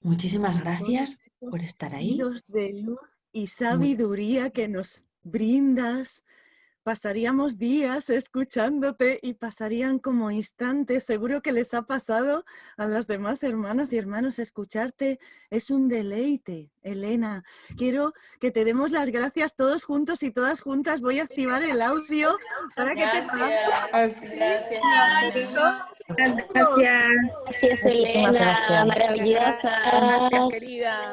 Muchísimas gracias por estar ahí.
de luz y sabiduría que nos brindas pasaríamos días escuchándote y pasarían como instantes. Seguro que les ha pasado a las demás hermanas y hermanos escucharte. Es un deleite, Elena. Quiero que te demos las gracias todos juntos y todas juntas. Voy a activar el audio para que te
Gracias. Gracias.
Gracias, Elena. Maravillosa.
Gracias, querida.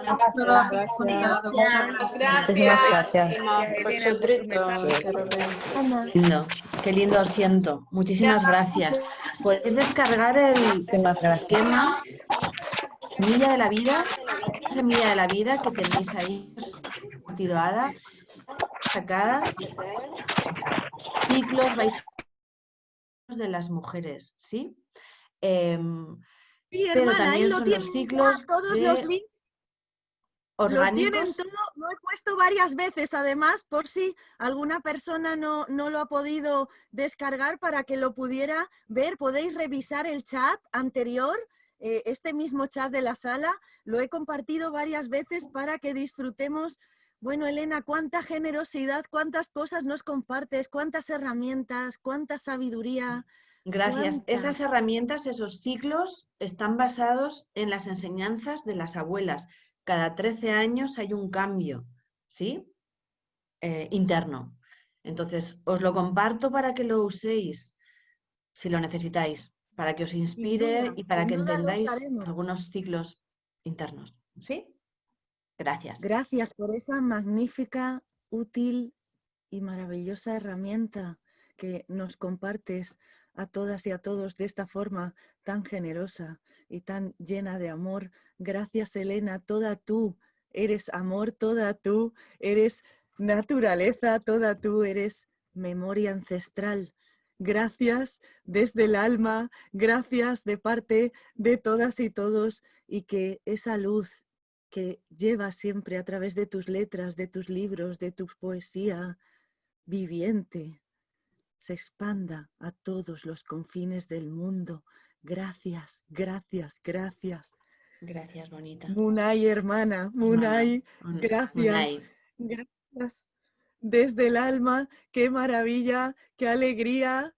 Gracias.
No, qué lindo os siento. Muchísimas gracias. Podéis descargar el esquema Milla de la Vida, Semilla de la Vida que tenéis ahí tirada, sacada. Ciclos vais de las mujeres, ¿sí? Em, pero también son los ciclos
todos
de
los links
orgánicos.
Lo tienen todo, lo he puesto varias veces además por si alguna persona no, no lo ha podido descargar para que lo pudiera ver. Podéis revisar el chat anterior, eh, este mismo chat de la sala, lo he compartido varias veces para que disfrutemos. Bueno, Elena, cuánta generosidad, cuántas cosas nos compartes, cuántas herramientas, cuánta sabiduría.
Gracias.
cuánta-
Esas herramientas, esos ciclos están basados en las enseñanzas de las abuelas. Cada 13 años hay un cambio, ¿sí? Eh, interno. Entonces, os lo comparto para que lo uséis, si lo necesitáis, para que os inspire
duda,
y para que entendáis algunos ciclos internos, ¿sí? Gracias.
Gracias por esa magnífica, útil y maravillosa herramienta que nos compartes a todas y a todos de esta forma tan generosa y tan llena de amor. Gracias, Elena, toda tú eres amor, toda tú eres naturaleza, toda tú eres memoria ancestral. Gracias desde el alma, gracias de parte de todas y todos y que esa luz que llevas siempre a través de tus letras, de tus libros, de tu poesía viviente, se expanda a todos los confines del mundo. Gracias, gracias, gracias.
Gracias, bonita.
Munay, hermana, Munay,
Mun-
gracias.
Munay.
gracias. Desde el alma, qué maravilla, qué alegría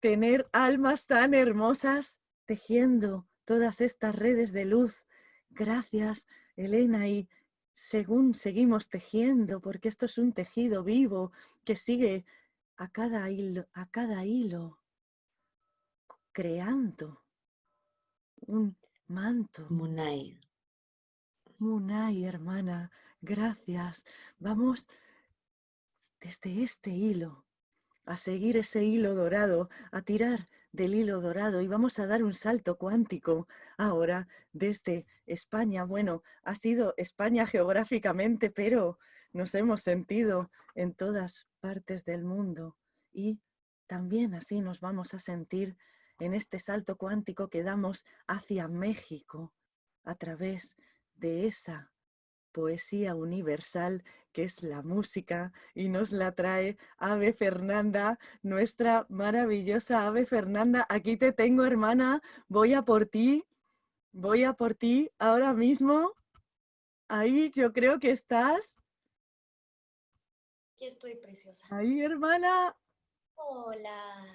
tener almas tan hermosas tejiendo todas estas redes de luz. Gracias, Elena, y según seguimos tejiendo, porque esto es un tejido vivo que sigue a cada hilo, a cada hilo creando un manto.
Munay.
Munay, hermana, gracias. Vamos desde este hilo a seguir ese hilo dorado, a tirar del hilo dorado y vamos a dar un salto cuántico ahora desde España. Bueno, ha sido España geográficamente, pero nos hemos sentido en todas partes del mundo y también así nos vamos a sentir en este salto cuántico que damos hacia México a través de esa poesía universal que es la música y nos la trae Ave Fernanda, nuestra maravillosa Ave Fernanda. Aquí te tengo, hermana, voy a por ti, voy a por ti ahora mismo. Ahí yo creo que estás.
Aquí estoy preciosa.
Ahí, hermana.
Hola.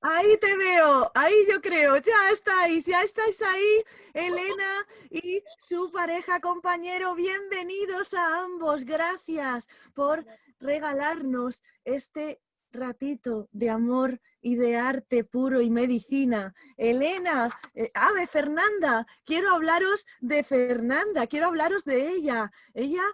Ahí te veo, ahí yo creo, ya estáis, ya estáis ahí, Elena y su pareja compañero, bienvenidos a ambos, gracias por regalarnos este ratito de amor y de arte puro y medicina. Elena, eh, Ave, Fernanda, quiero hablaros de Fernanda, quiero hablaros de ella. Ella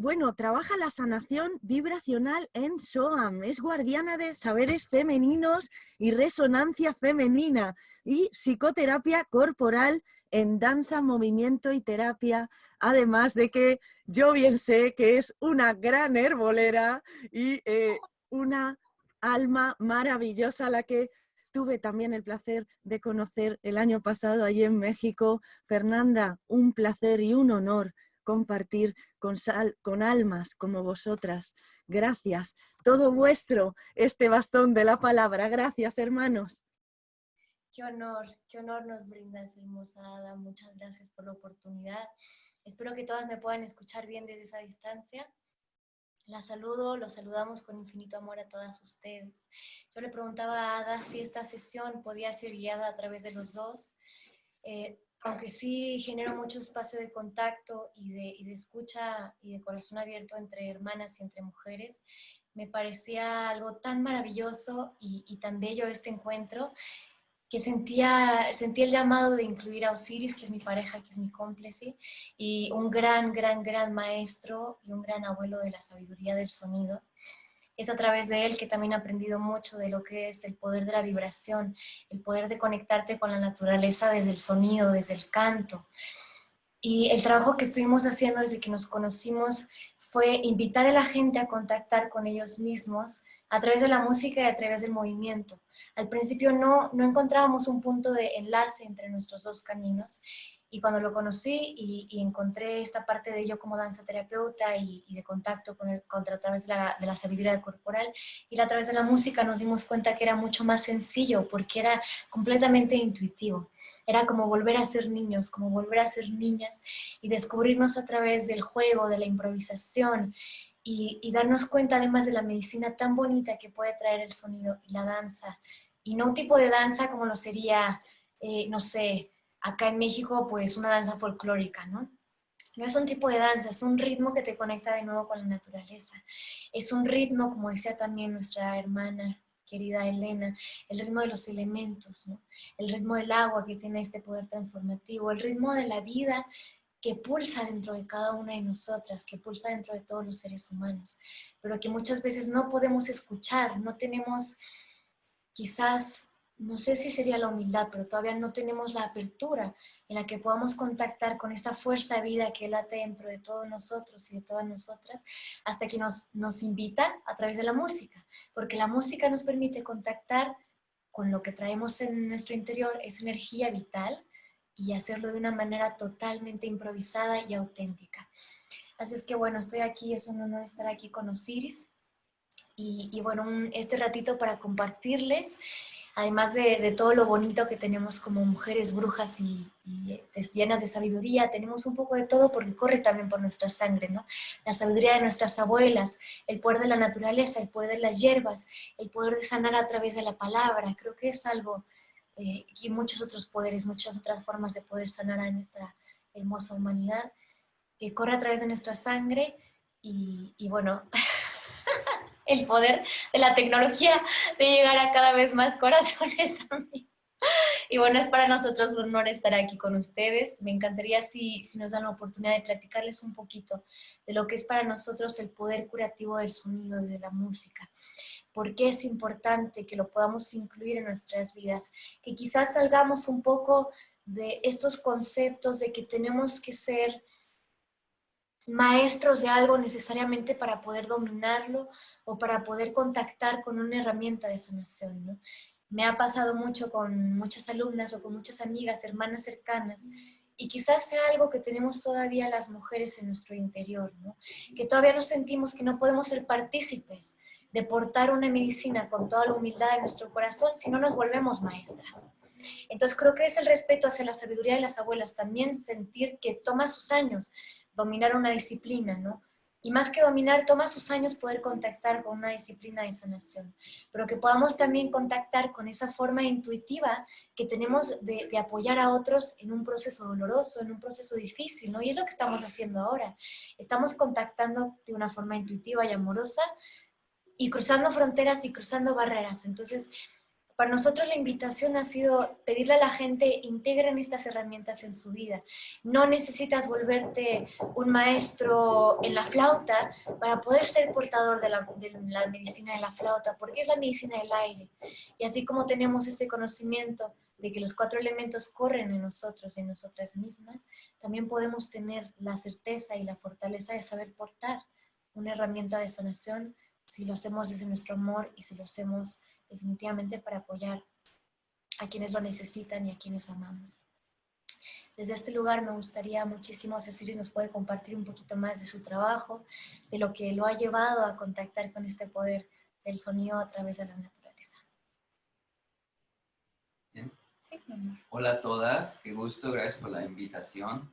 bueno, trabaja la sanación vibracional en SOAM, es guardiana de saberes femeninos y resonancia femenina y psicoterapia corporal en danza, movimiento y terapia, además de que yo bien sé que es una gran herbolera y eh, una alma maravillosa la que tuve también el placer de conocer el año pasado allí en México. Fernanda, un placer y un honor compartir con, sal, con almas como vosotras. Gracias. Todo vuestro este bastón de la palabra. Gracias, hermanos.
qué honor, qué honor nos brindas, hermosa Ada. Muchas gracias por la oportunidad. Espero que todas me puedan escuchar bien desde esa distancia. La saludo, los saludamos con infinito amor a todas ustedes. Yo le preguntaba a Ada si esta sesión podía ser guiada a través de los dos. Eh, aunque sí genero mucho espacio de contacto y de, y de, escucha y de corazón abierto entre hermanas y entre mujeres, me parecía algo tan maravilloso y, y tan bello este encuentro que sentía, sentía el llamado de incluir a Osiris, que es mi pareja, que es mi cómplice, y un gran, gran, gran maestro y un gran abuelo de la sabiduría del sonido. Es a través de él que también he aprendido mucho de lo que es el poder de la vibración, el poder de conectarte con la naturaleza desde el sonido, desde el canto. Y el trabajo que estuvimos haciendo desde que nos conocimos fue invitar a la gente a contactar con ellos mismos, a través de la música y a través del movimiento. Al principio no, no encontrábamos un punto de enlace entre nuestros dos caminos y cuando lo conocí y, encontré esta parte de ello como danza terapeuta y, de contacto con el, contra, a través de la, de la, sabiduría corporal y a través de la música nos dimos cuenta que era mucho más sencillo porque era completamente intuitivo. Era como volver a ser niños, como volver a ser niñas y descubrirnos a través del juego, de la improvisación y, darnos cuenta además de la medicina tan bonita que puede traer el sonido y la danza. Y no un tipo de danza como lo sería, eh, no sé, acá en México, pues una danza folclórica, ¿no? No es un tipo de danza, es un ritmo que te conecta de nuevo con la naturaleza. Es un ritmo, como decía también nuestra hermana querida Elena, el ritmo de los elementos, ¿no? el ritmo del agua que tiene este poder transformativo, el ritmo de la vida que pulsa dentro de cada una de nosotras, que pulsa dentro de todos los seres humanos, pero que muchas veces no podemos escuchar, no tenemos quizás, no sé si sería la humildad, pero todavía no tenemos la apertura en la que podamos contactar con esta fuerza de vida que late dentro de todos nosotros y de todas nosotras, hasta que nos, nos invitan a través de la música, porque la música nos permite contactar con lo que traemos en nuestro interior, esa energía vital, y hacerlo de una manera totalmente improvisada y auténtica. Así es que bueno, estoy aquí, es un honor estar aquí con Osiris y, bueno, este ratito para compartirles, además de, todo lo bonito que tenemos como mujeres brujas y, y, llenas de sabiduría, tenemos un poco de todo porque corre también por nuestra sangre, ¿no? La sabiduría de nuestras abuelas, el poder de la naturaleza, el poder de las hierbas, el poder de sanar a través de la palabra, creo que es algo eh, y muchos otros poderes, muchas otras formas de poder sanar a nuestra hermosa humanidad, que corre a través de nuestra sangre y, y bueno, el poder de la tecnología de llegar a cada vez más corazones también. Y bueno, es para nosotros un honor estar aquí con ustedes. Me encantaría si, si, nos dan la oportunidad de platicarles un poquito de lo que es para nosotros el poder curativo del sonido, de la música por qué es importante que lo podamos incluir en nuestras vidas, que quizás salgamos un poco de estos conceptos de que tenemos que ser maestros de algo necesariamente para poder dominarlo o para poder contactar con una herramienta de sanación. ¿no? Me ha pasado mucho con muchas alumnas o con muchas amigas, hermanas cercanas, y quizás sea algo que tenemos todavía las mujeres en nuestro interior, ¿no? que todavía nos sentimos que no podemos ser partícipes de portar una medicina con toda la humildad de nuestro corazón si no nos volvemos maestras. Entonces creo que es el respeto hacia la sabiduría de las abuelas, también sentir que toma sus años dominar una disciplina, ¿no? Y más que dominar, toma sus años poder contactar con una disciplina de sanación, pero que podamos también contactar con esa forma intuitiva que tenemos de, de, apoyar a otros en un proceso doloroso, en un proceso difícil, ¿no? Y es lo que estamos haciendo ahora. Estamos contactando de una forma intuitiva y amorosa y cruzando fronteras y cruzando barreras. Entonces, para nosotros la invitación ha sido pedirle a la gente integren estas herramientas en su vida. No necesitas volverte un maestro en la flauta para poder ser portador de la, de la medicina de la flauta, porque es la medicina del aire. Y así como tenemos ese conocimiento de que los cuatro elementos corren en nosotros y en nosotras mismas, también podemos tener la certeza y la fortaleza de saber portar una herramienta de sanación si lo hacemos desde nuestro amor y si lo hacemos definitivamente para apoyar a quienes lo necesitan y a quienes amamos. Desde este lugar me gustaría muchísimo si Osiris nos puede compartir un poquito más de su trabajo, de lo que lo ha llevado a contactar con este poder del sonido a través de la naturaleza.
Hola a todas, qué gusto, gracias por la invitación.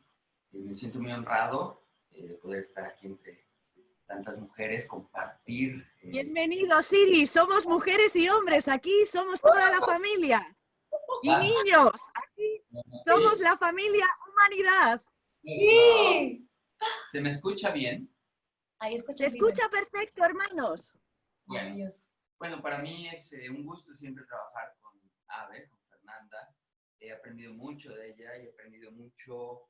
Eh, me siento muy honrado eh, de poder estar aquí entre tantas mujeres, compartir.
Eh, Bienvenido, Siri, somos mujeres y hombres, aquí somos toda la familia. Y ah. niños, aquí somos la familia humanidad.
Sí. ¿Se me escucha bien?
Ahí escucha Se escucha perfecto, hermanos.
Bueno, bueno, para mí es un gusto siempre trabajar con Ave, con Fernanda he aprendido mucho de ella y he aprendido mucho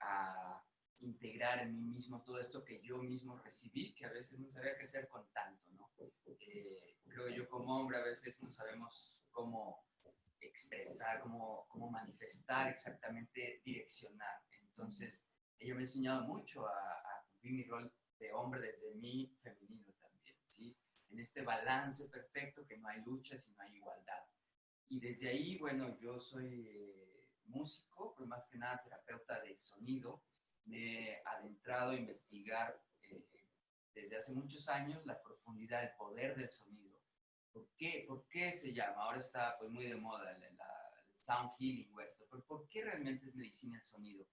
a integrar en mí mismo todo esto que yo mismo recibí, que a veces no sabía qué hacer con tanto, ¿no? Eh, creo yo como hombre a veces no sabemos cómo expresar, cómo, cómo manifestar exactamente, direccionar. Entonces, ella me ha enseñado mucho a, a cumplir mi rol de hombre desde mi femenino también, ¿sí? En este balance perfecto que no hay lucha, sino hay igualdad. Y desde ahí, bueno, yo soy eh, músico, pues más que nada terapeuta de sonido. Me he adentrado a investigar eh, desde hace muchos años la profundidad, el poder del sonido. ¿Por qué, ¿Por qué se llama? Ahora está pues, muy de moda el, sound healing o esto, pero ¿por qué realmente es medicina el sonido?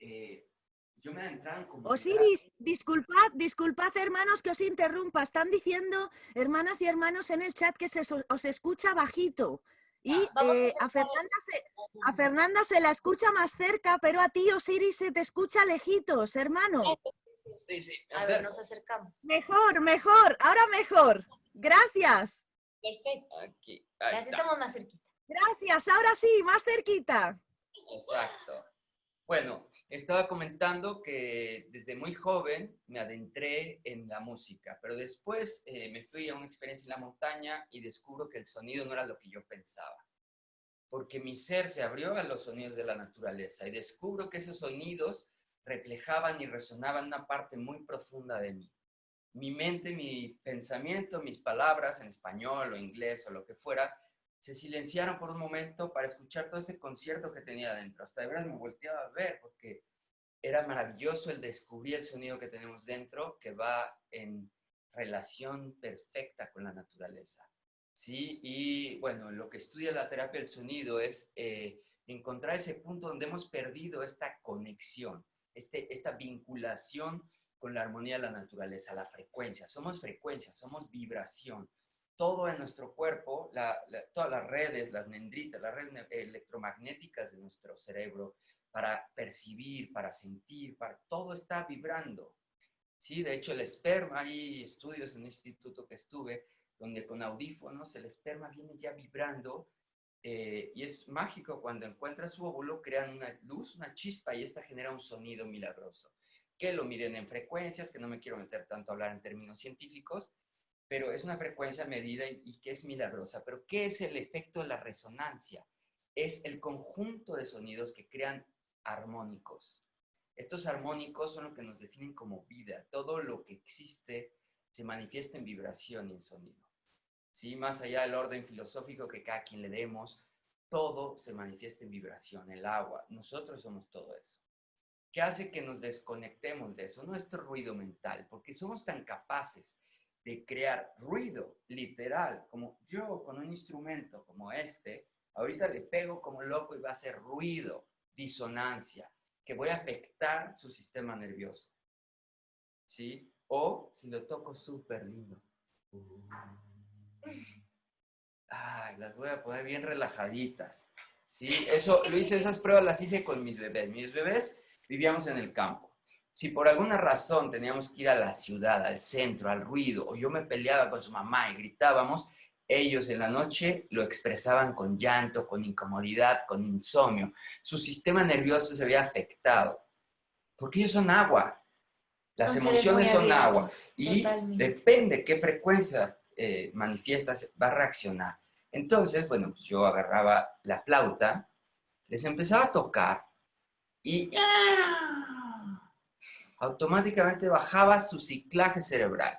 Eh, yo me he adentrado en
Osiris, disculpad, disculpad hermanos que os interrumpa. Están diciendo, hermanas y hermanos en el chat, que se os escucha bajito. Y eh, a, Fernanda se, a Fernanda se la escucha más cerca, pero a ti, Osiris, se te escucha lejitos, hermano.
Sí, sí,
a ver, nos acercamos.
Mejor, mejor, ahora mejor. Gracias.
Perfecto. Aquí, estamos más cerquita.
Gracias, ahora sí, más cerquita.
Exacto. Bueno, estaba comentando que desde muy joven me adentré en la música, pero después eh, me fui a una experiencia en la montaña y descubro que el sonido no era lo que yo pensaba. Porque mi ser se abrió a los sonidos de la naturaleza y descubro que esos sonidos reflejaban y resonaban una parte muy profunda de mí. Mi mente, mi pensamiento, mis palabras en español o inglés o lo que fuera, se silenciaron por un momento para escuchar todo ese concierto que tenía adentro. Hasta de verdad me volteaba a ver porque era maravilloso el descubrir el sonido que tenemos dentro que va en relación perfecta con la naturaleza. ¿sí? Y bueno, lo que estudia la terapia del sonido es eh, encontrar ese punto donde hemos perdido esta conexión, este, esta vinculación con la armonía de la naturaleza, la frecuencia. Somos frecuencia, somos vibración todo en nuestro cuerpo, todas las redes, las dendritas, las redes electromagnéticas de nuestro cerebro, para percibir, para sentir, para, todo está vibrando. ¿sí? De hecho, el esperma, hay estudios en un instituto que estuve, donde con audífonos el esperma viene ya vibrando eh, y es mágico cuando encuentra su óvulo, crean una luz, una chispa y esta genera un sonido milagroso, que lo miden en frecuencias, que no me quiero meter tanto a hablar en términos científicos, pero es una frecuencia medida y, que es milagrosa. Pero ¿qué es el efecto de la resonancia? Es el conjunto de sonidos que crean armónicos. Estos armónicos son lo que nos definen como vida. Todo lo que existe se manifiesta en vibración y en sonido. ¿Sí? Más allá del orden filosófico que cada quien le demos, todo se manifiesta en vibración, el agua. Nosotros somos todo eso. ¿Qué hace que nos desconectemos de eso? Nuestro ruido mental, porque somos tan capaces de crear ruido literal, como yo con un instrumento como este, ahorita le pego como loco y va a hacer ruido, disonancia, que voy a afectar su sistema nervioso. ¿Sí? O si lo toco súper lindo. Ay, las voy a poner bien relajaditas. ¿Sí? Eso, lo hice, esas pruebas las hice con mis bebés. Mis bebés vivíamos en el campo si por alguna razón teníamos que ir a la ciudad, al centro, al ruido, o yo me peleaba con su mamá y gritábamos, ellos en la noche lo expresaban con llanto, con incomodidad, con insomnio. Su sistema nervioso se había afectado. Porque ellos son agua. Las emociones son agua. Y depende qué frecuencia eh, manifiestas, va a reaccionar. Entonces, bueno, pues yo agarraba la flauta, les empezaba a tocar y automáticamente bajaba su ciclaje cerebral.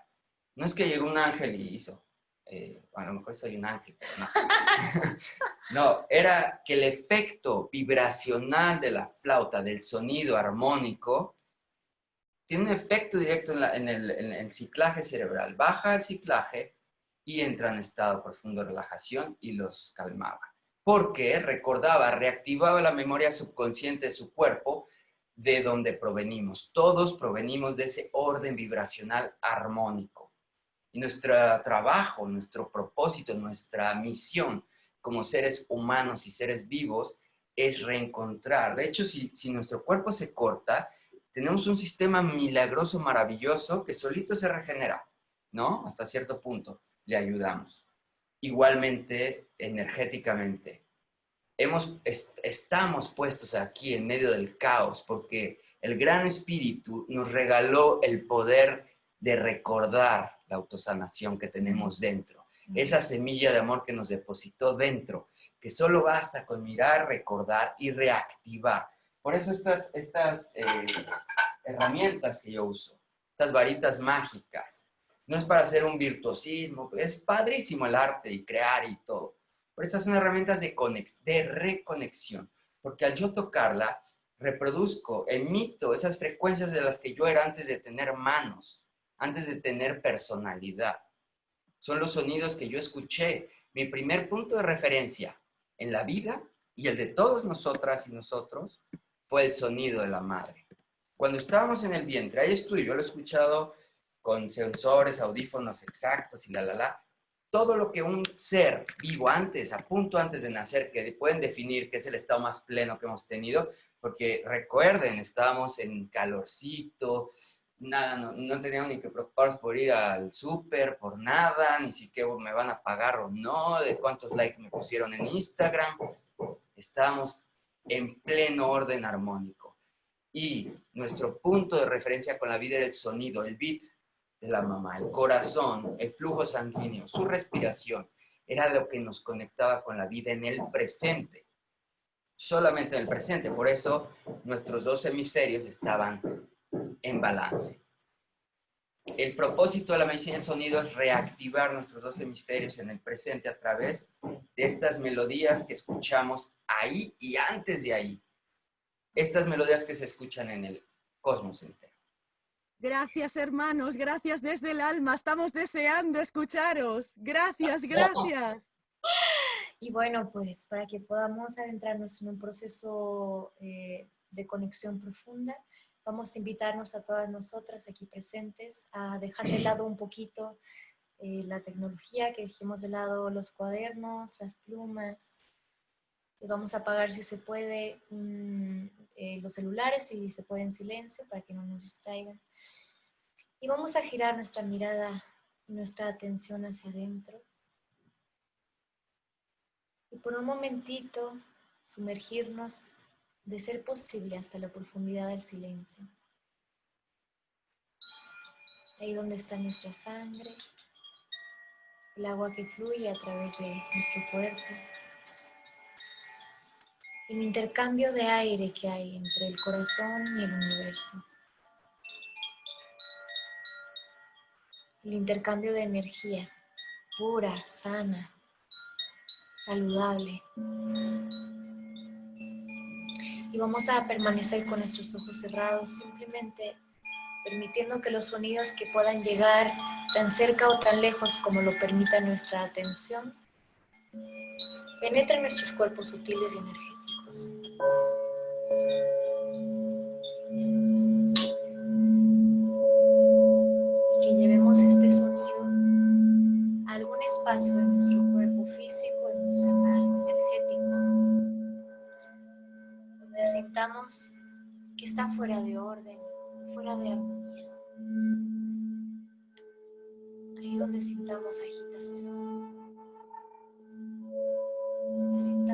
No es que llegó un ángel y hizo, eh, a lo mejor soy un ángel, no. no, era que el efecto vibracional de la flauta, del sonido armónico, tiene un efecto directo en, el, en el ciclaje cerebral. Baja el ciclaje y entra en estado profundo de relajación y los calmaba. porque recordaba, reactivaba la memoria subconsciente de su cuerpo de donde provenimos. Todos provenimos de ese orden vibracional armónico. Y nuestro trabajo, nuestro propósito, nuestra misión como seres humanos y seres vivos es reencontrar. De hecho, si, si nuestro cuerpo se corta, tenemos un sistema milagroso, maravilloso, que solito se regenera, ¿no? Hasta cierto punto le ayudamos. Igualmente, energéticamente. Hemos, estamos puestos aquí en medio del caos porque el gran espíritu nos regaló el poder de recordar la autosanación que tenemos dentro. Esa semilla de amor que nos depositó dentro, que solo basta con mirar, recordar y reactivar. Por eso estas, estas eh, herramientas que yo uso, estas varitas mágicas, no es para hacer un virtuosismo, es padrísimo el arte y crear y todo. Pero estas son herramientas de, de reconexión, porque al yo tocarla, reproduzco, emito esas frecuencias de las que yo era antes de tener manos, antes de tener personalidad. Son los sonidos que yo escuché, mi primer punto de referencia en la vida y el de todos nosotras y nosotros fue el sonido de la madre. Cuando estábamos en el vientre, ahí estoy, yo lo he escuchado con sensores, audífonos exactos y la, la, la. Todo lo que un ser vivo antes, a punto antes de nacer, que pueden definir que es el estado más pleno que hemos tenido, porque recuerden, estábamos en calorcito, nada, no, no teníamos ni que preocuparnos por ir al súper, por nada, ni siquiera me van a pagar o no, de cuántos likes me pusieron en Instagram. Estábamos en pleno orden armónico. Y nuestro punto de referencia con la vida era el sonido, el beat de la mamá, el corazón, el flujo sanguíneo, su respiración. Era lo que nos conectaba con la vida en el presente. Solamente en el presente. Por eso nuestros dos hemisferios estaban en balance. El propósito de la medicina del sonido es reactivar nuestros dos hemisferios en el presente a través de estas melodías que escuchamos ahí y antes de ahí. Estas melodías que se escuchan en el cosmos entero.
Gracias, hermanos, gracias desde el alma. Estamos deseando escucharos. Gracias, gracias.
Y bueno, pues para que podamos adentrarnos en un proceso eh, de conexión profunda, vamos a invitarnos a todas nosotras aquí presentes a dejar de lado un poquito eh, la tecnología, que dejemos de lado los cuadernos, las plumas. Vamos a apagar si se puede mm, eh, los celulares, si se puede en silencio para que no nos distraigan. Y vamos a girar nuestra mirada y nuestra atención hacia adentro. Y por un momentito sumergirnos de ser posible hasta la profundidad del silencio. Ahí donde está nuestra sangre, el agua que fluye a través de nuestro cuerpo, el intercambio de aire que hay entre el corazón y el universo, el intercambio de energía pura, sana, saludable y vamos a permanecer con nuestros ojos cerrados, simplemente permitiendo que los sonidos que puedan llegar tan cerca o tan lejos como lo permita nuestra atención, penetren nuestros cuerpos sutiles y energéticos. Algún espacio de nuestro cuerpo físico, emocional, que está fuera de orden, fuera de armonía. Ahí donde sintamos agitación, donde sintamos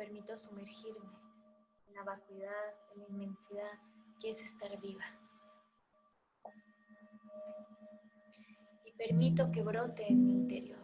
permito sumergirme en la vacuidad, en la inmensidad que es estar viva. Y permito que brote en mi interior.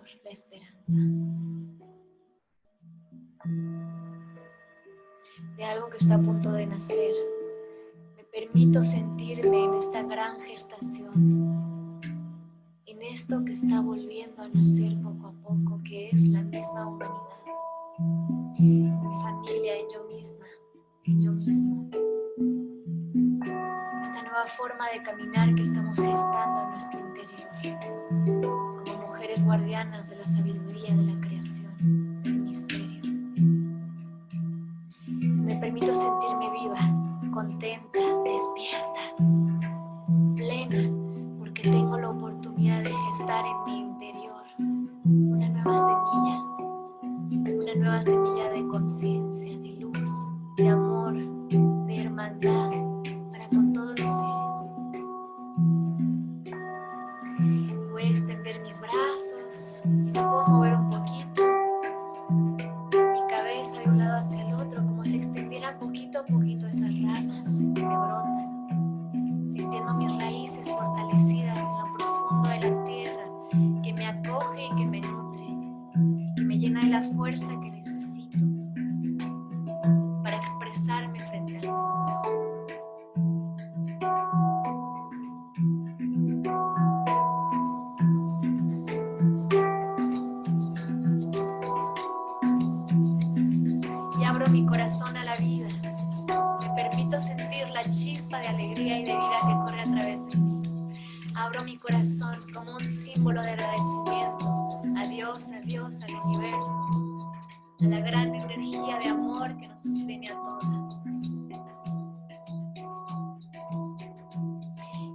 Que nos sostiene a todas.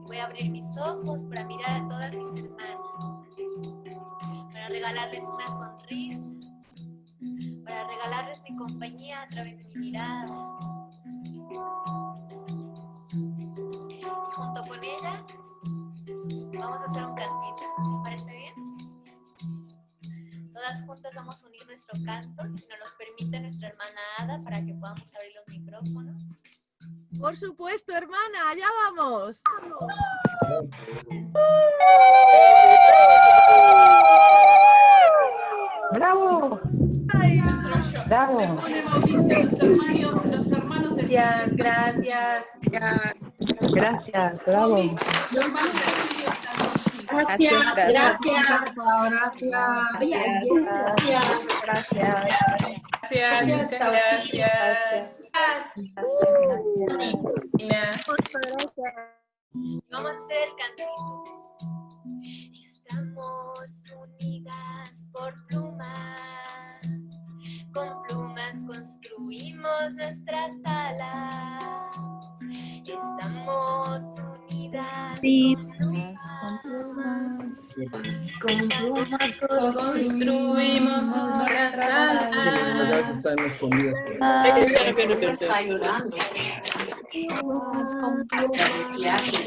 Voy a abrir mis ojos para mirar a todas mis hermanas, para regalarles una sonrisa, para regalarles mi compañía a través de mi mirada. Vamos a unir nuestro canto, si nos lo permite nuestra hermana Ada, para que podamos abrir los micrófonos.
Por supuesto, hermana, allá vamos.
¡Bravo! ¡Bravo!
Gracias, gracias.
Gracias, bravo.
Gracias, gracias. Gracias, gracias.
Y vamos a hacer cantito. Estamos unidas por plumas, con plumas construimos nuestras alas. Estamos unidas con plumas,
Con plumas construimos nuestras alas.
están escondidas por ahí.
Está llorando.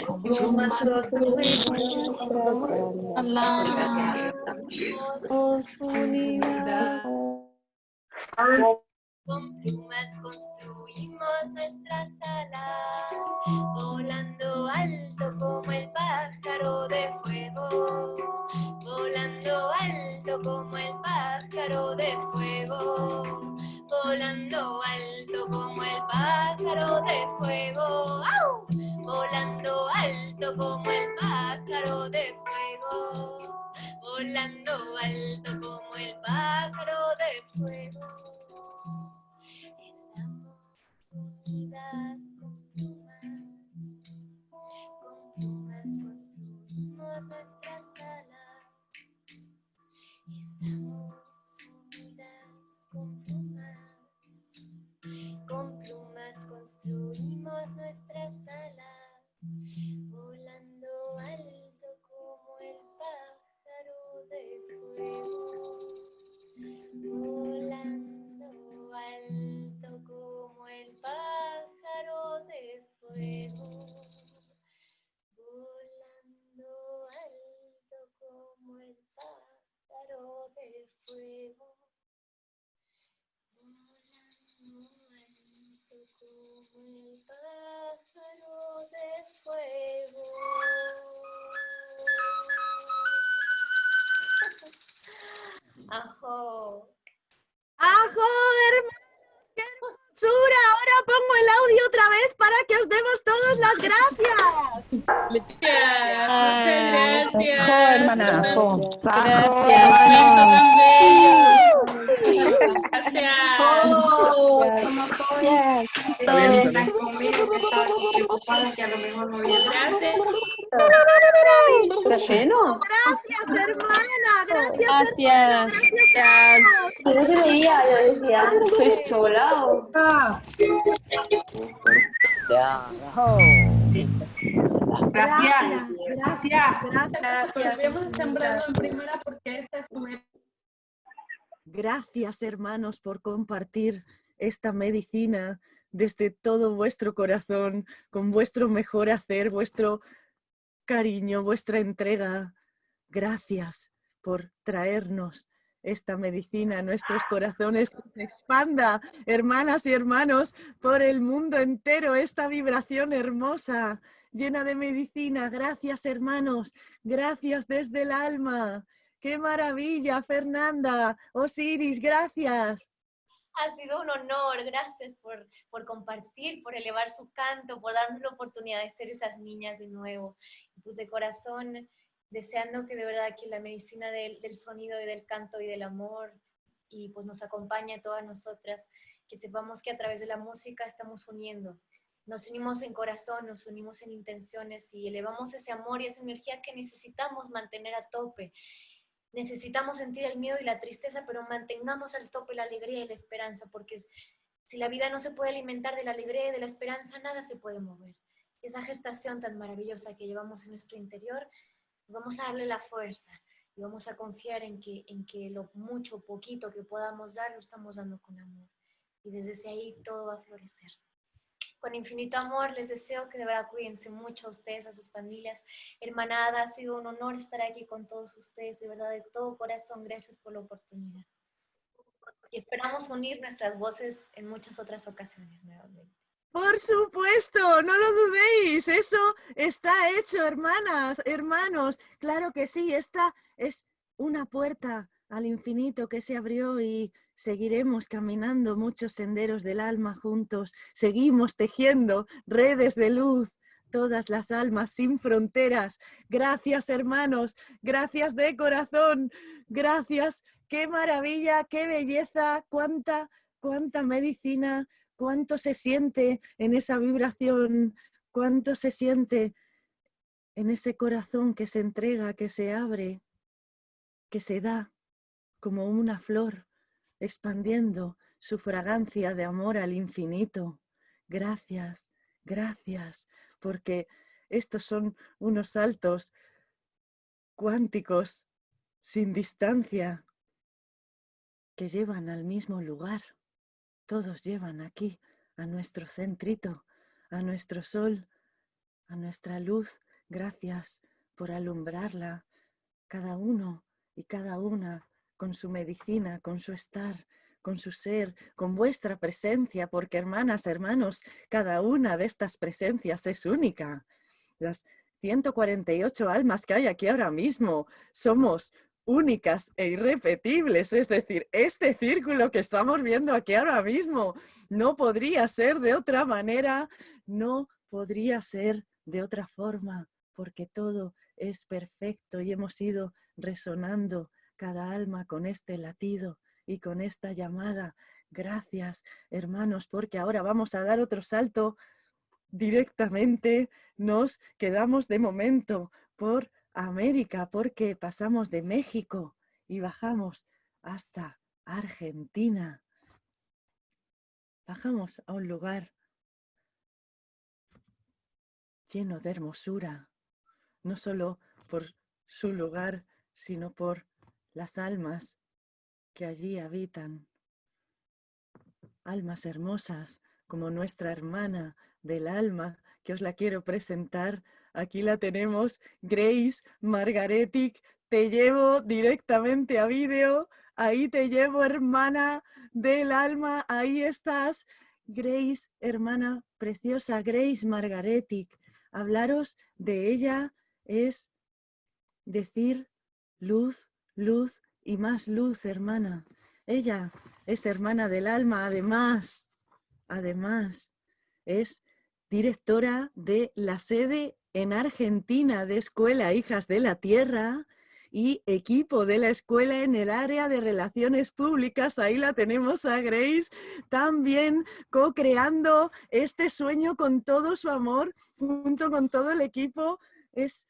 Con plumas construimos nuestras alas.
Con plumas construimos nuestras alas, volando alto como el pájaro de fuego, volando alto como el pájaro de fuego, volando alto como el pájaro de fuego, volando alto como el pájaro de fuego, volando alto como el pájaro de fuego. Estamos Ajo.
¡Ajo, hermanos! ¡Qué hermosura! Ahora pongo el audio otra vez para que os demos todas las gracias.
Muchas gracias.
Jo, hermana, jo.
Gracias.
Está bien, está bien.
¿Está lleno?
Gracias, hermana. Gracias,
Gracias.
Gracias.
No se veía, yo decía, sola.
Gracias. Gracias. Gracias, hermanos, por compartir esta medicina desde todo vuestro corazón, con vuestro mejor hacer, vuestro cariño, vuestra entrega. Gracias por traernos esta medicina a nuestros corazones, expanda, hermanas y hermanos, por el mundo entero, esta vibración hermosa, llena de medicina. Gracias, hermanos, gracias desde el alma. ¡Qué maravilla, Fernanda! Osiris, gracias.
Ha sido un honor, gracias por, por compartir, por elevar su canto, por darnos la oportunidad de ser esas niñas de nuevo. Pues de corazón, deseando que de verdad que la medicina del, del sonido y del canto y del amor y pues nos acompañe a todas nosotras, que sepamos que a través de la música estamos uniendo nos unimos en corazón, nos unimos en intenciones y elevamos ese amor y esa energía que necesitamos mantener a tope. Necesitamos sentir el miedo y la tristeza, pero mantengamos al tope la alegría y la esperanza, porque si la vida no se puede alimentar de la alegría y de la esperanza, nada se puede mover. esa gestación tan maravillosa que llevamos en nuestro interior, vamos a darle la fuerza y vamos a confiar en que, en que lo mucho, poquito que podamos dar, lo estamos dando con amor. Y desde ahí todo va a florecer con infinito amor les deseo que de verdad cuídense mucho a ustedes, a sus familias. Hermanada, ha sido un honor estar aquí con todos ustedes, de verdad, de todo corazón, gracias por la oportunidad. Y esperamos unir nuestras voces en muchas otras ocasiones nuevamente.
Por supuesto, no lo dudéis, eso está hecho, hermanas, hermanos. Claro que sí, esta es una puerta al infinito que se abrió y seguiremos caminando muchos senderos del alma juntos, seguimos tejiendo redes de luz, todas las almas sin fronteras. Gracias hermanos, gracias de corazón, gracias, qué maravilla, qué belleza, cuánta, cuánta medicina, cuánto se siente en esa vibración, cuánto se siente en ese corazón que se entrega, que se abre, que se da como una flor expandiendo su fragancia de amor al infinito. Gracias, gracias, porque estos son unos saltos cuánticos sin distancia que llevan al mismo lugar. Todos llevan aquí a nuestro centrito, a nuestro sol, a nuestra luz. Gracias por alumbrarla, cada uno y cada una con su medicina, con su estar, con su ser, con vuestra presencia, porque hermanas, hermanos, cada una de estas presencias es única. Las 148 almas que hay aquí ahora mismo somos únicas e irrepetibles, es decir, este círculo que estamos viendo aquí ahora mismo no podría ser de otra manera, no podría ser de otra forma, porque todo es perfecto y hemos ido resonando cada alma con este latido y con esta llamada. Gracias, hermanos, porque ahora vamos a dar otro salto directamente. Nos quedamos de momento por América, porque pasamos de México y bajamos hasta Argentina. Bajamos a un lugar lleno de hermosura, no solo por su lugar, sino por las almas que allí habitan. Almas hermosas como nuestra hermana del alma, que os la quiero presentar. Aquí la tenemos, Grace Margaretic. Te llevo directamente a vídeo. Ahí te llevo, hermana del alma. Ahí estás. Grace, hermana preciosa, Grace Margaretic. Hablaros de ella es decir luz, luz y más luz, hermana. Ella es hermana del alma, además, además, es directora de la sede en Argentina de Escuela Hijas de la Tierra y equipo de la escuela en el área de relaciones públicas. Ahí la tenemos a Grace, también co-creando este sueño con todo su amor, junto con todo el equipo. Es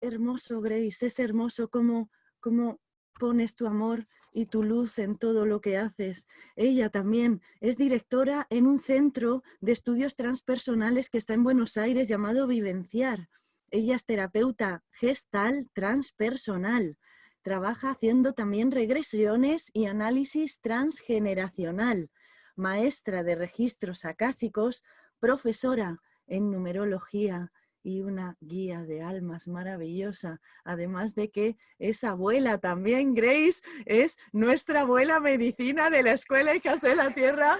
hermoso, Grace, es hermoso como cómo pones tu amor y tu luz en todo lo que haces. Ella también es directora en un centro de estudios transpersonales que está en Buenos Aires llamado Vivenciar. Ella es terapeuta gestal transpersonal. Trabaja haciendo también regresiones y análisis transgeneracional. Maestra de registros acásicos, profesora en numerología, y una guía de almas maravillosa. Además de que es abuela también, Grace, es nuestra abuela medicina de la Escuela Hijas de la Tierra.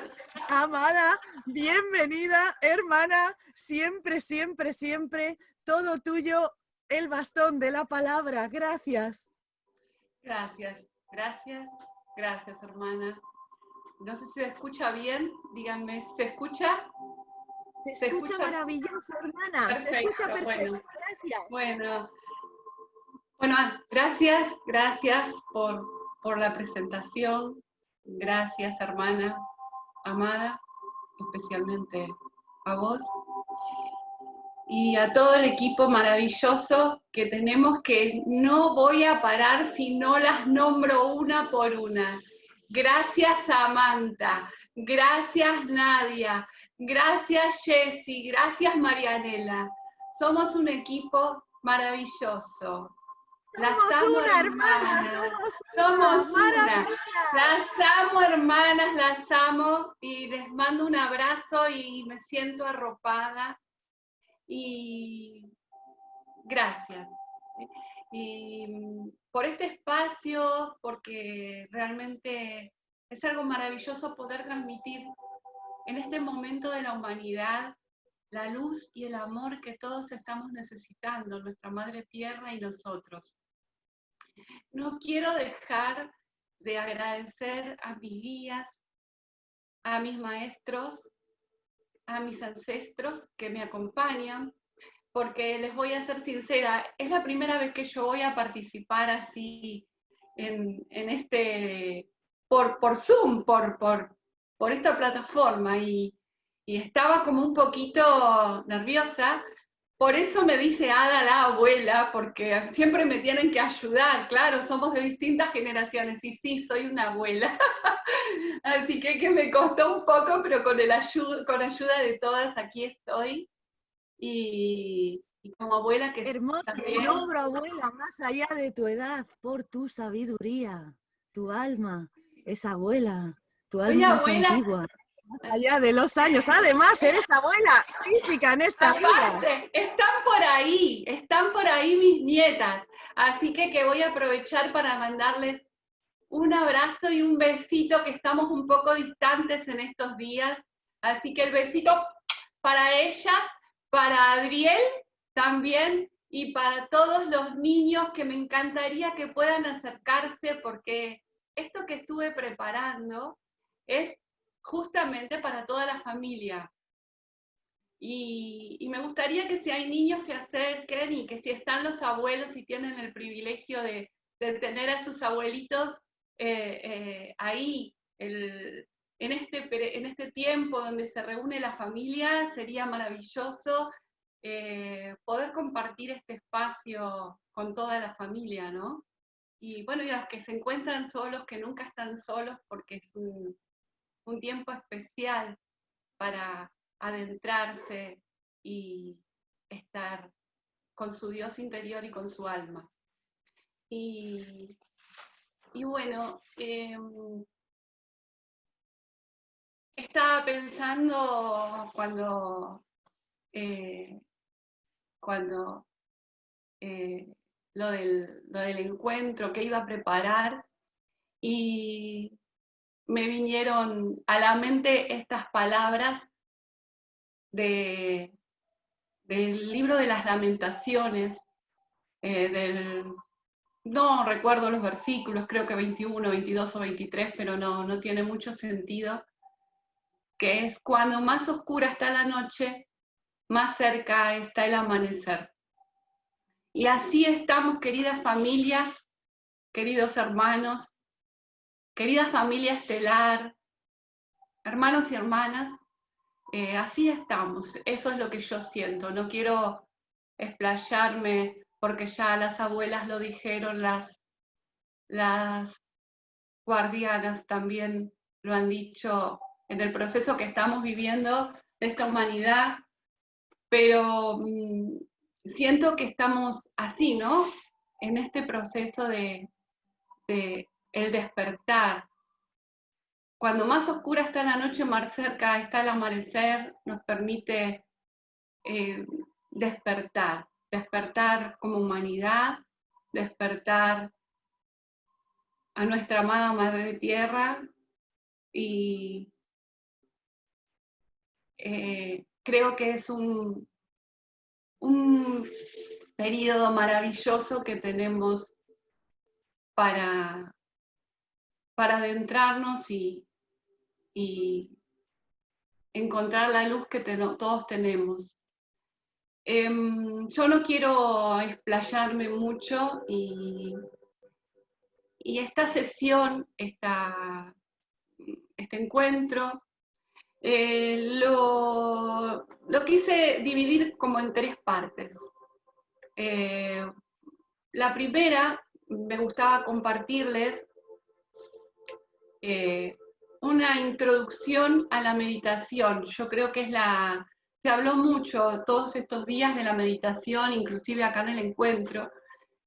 Amada, bienvenida, hermana, siempre, siempre, siempre, todo tuyo, el bastón de la palabra. Gracias.
Gracias, gracias, gracias, hermana. No sé si se escucha bien, díganme, ¿se escucha?
Se, escucha, maravilloso, hermana. se escucha perfecto.
Bueno,
gracias.
Bueno, bueno, gracias, gracias por, por la presentación. Gracias, hermana amada, especialmente a vos y a todo el equipo maravilloso que tenemos que no voy a parar si no las nombro una por una. Gracias Samantha, gracias Nadia, gracias Jessy, gracias Marianela. Somos un equipo maravilloso. Las
Somos
amo,
una,
hermanas.
hermana,
Somos una. Las amo, hermanas, las amo y les mando un abrazo y me siento arropada. Y gracias. Y por este espacio, porque realmente es algo maravilloso poder transmitir en este momento de la humanidad la luz y el amor que todos estamos necesitando, nuestra Madre Tierra y nosotros. No quiero dejar de agradecer a mis guías, a mis maestros, a mis ancestros que me acompañan, porque les voy a ser sincera, es la primera vez que yo voy a participar así en, en este, por, por Zoom, por, por, por esta plataforma, y, y estaba como un poquito nerviosa, por eso me dice Ada la abuela, porque siempre me tienen que ayudar, claro, somos de distintas generaciones, y sí, soy una abuela. Así que, que me costó un poco, pero con, el ayu- con ayuda de todas aquí estoy. Y, y como abuela que
Hermoso,
también,
nombro abuela, más allá de tu edad, por tu sabiduría, tu alma es abuela, tu alma es
abuela.
antigua, más allá de los años. Además, eres abuela física en esta vida.
Aparte, están por ahí, están por ahí mis nietas. Así que que voy a aprovechar para mandarles un abrazo y un besito, que estamos un poco distantes en estos días. Así que el besito para ellas, para Adriel también y para todos los niños que me encantaría que puedan acercarse porque esto que estuve preparando es justamente para toda la familia. Y, me gustaría que si hay niños se acerquen y que si están los abuelos y tienen el privilegio de, de tener a sus abuelitos eh, eh, ahí, el- en, este, en este tiempo donde se reúne la familia, sería maravilloso eh, poder compartir este espacio con toda la familia, ¿no? Y bueno, y los que se encuentran solos, que nunca están solos porque es un, un tiempo especial para adentrarse y estar con su Dios interior y con su alma. Y, y bueno, em, estaba pensando cuando, eh, cuando eh, lo, del, lo del encuentro que iba a preparar y me vinieron a la mente estas palabras de, del libro de las lamentaciones, eh, del, no recuerdo los versículos, creo que 21, 22 o 23, pero no, no tiene mucho sentido, que es cuando más oscura está la noche, más cerca está el amanecer. Y así estamos, queridas familias, queridos hermanos, querida familia estelar, hermanos y hermanas, eh, así estamos, eso es lo que yo siento, no quiero explayarme porque ya las abuelas lo dijeron, las, las guardianas también lo han dicho en el proceso que estamos viviendo de esta humanidad, pero mm, siento que estamos así, ¿no? En este proceso de, de el despertar. Cuando más oscura está la noche, más cerca está el amanecer, nos permite eh, despertar, despertar como humanidad, despertar a nuestra amada Madre Tierra y eh, creo que es un, un periodo maravilloso que tenemos para, para adentrarnos y, y encontrar la luz que todos tenemos. Em, yo no quiero explayarme mucho y, y esta sesión, esta, este encuentro, Eh, lo, lo, quise dividir como en tres partes. Eh, la primera, me gustaba compartirles eh, una introducción a la meditación. Yo creo que es la... Se habló mucho todos estos días de la meditación, inclusive acá en el encuentro,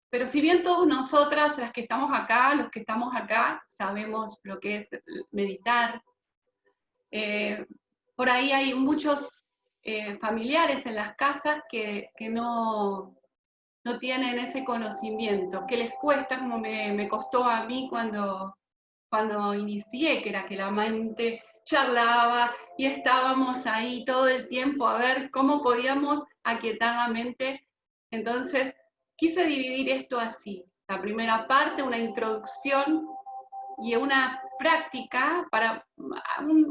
pero si bien todos nosotras, las que estamos acá, los que estamos acá, sabemos lo que es meditar, eh, por ahí hay muchos eh, familiares en las casas que, no, no, tienen ese conocimiento, que les cuesta, como me, costó a mí cuando, cuando inicié, que era que la mente charlaba y estábamos ahí todo el tiempo a ver cómo podíamos aquietar la mente. Entonces, quise dividir esto así. La primera parte, una introducción y una práctica, para,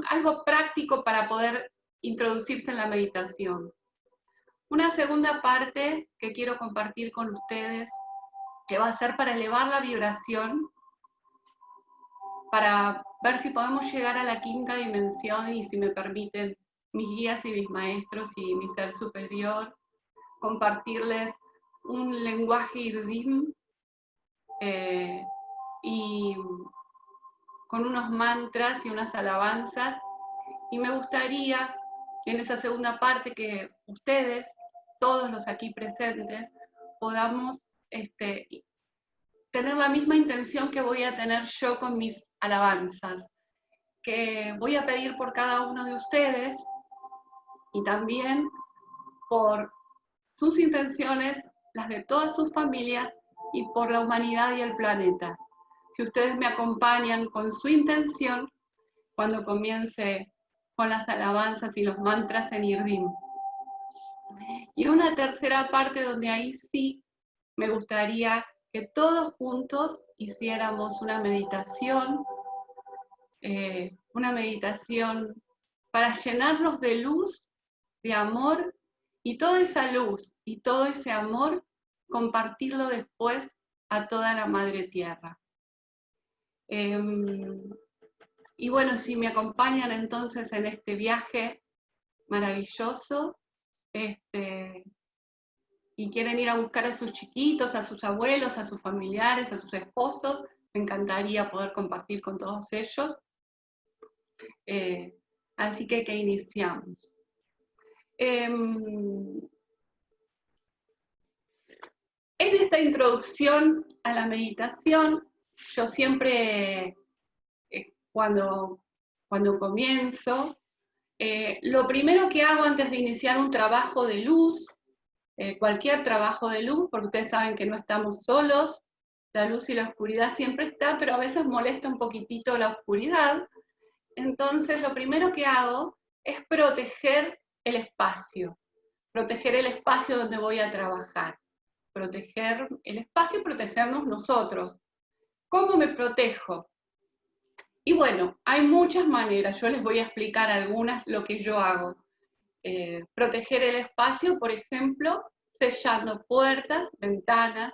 algo práctico para poder introducirse en la meditación. Una segunda parte que quiero compartir con ustedes, que va a ser para elevar la vibración, para ver si podemos llegar a la quinta dimensión y si me permiten mis guías y mis maestros y mi ser superior, compartirles un lenguaje irdim eh, y con unos mantras y unas alabanzas. Y me gustaría en esa segunda parte que ustedes, todos los aquí presentes, podamos este, tener la misma intención que voy a tener yo con mis alabanzas, que voy a pedir por cada uno de ustedes y también por sus intenciones, las de todas sus familias y por la humanidad y el planeta si ustedes me acompañan con su intención cuando comience con las alabanzas y los mantras en Irving. Y una tercera parte donde ahí sí me gustaría que todos juntos hiciéramos una meditación, eh, una meditación para llenarnos de luz, de amor, y toda esa luz y todo ese amor compartirlo después a toda la Madre Tierra. Em, y bueno, si me acompañan entonces en este viaje maravilloso, este, y quieren ir a buscar a sus chiquitos, a sus abuelos, a sus familiares, a sus esposos, me encantaría poder compartir con todos ellos. Eh, así que que iniciamos. Em, en esta introducción a la meditación yo siempre, eh, cuando, cuando comienzo, eh, lo primero que hago antes de iniciar un trabajo de luz, cualquier trabajo de luz, porque ustedes saben que no estamos solos, la luz y la oscuridad siempre está, pero a veces molesta un poquitito la oscuridad. Entonces lo primero que hago es proteger el espacio, proteger el espacio donde voy a trabajar, proteger el espacio y protegernos nosotros, ¿Cómo me protejo? Y bueno, hay muchas maneras, yo les voy a explicar algunas lo que yo hago. Eh, proteger el espacio, por ejemplo, sellando puertas, ventanas,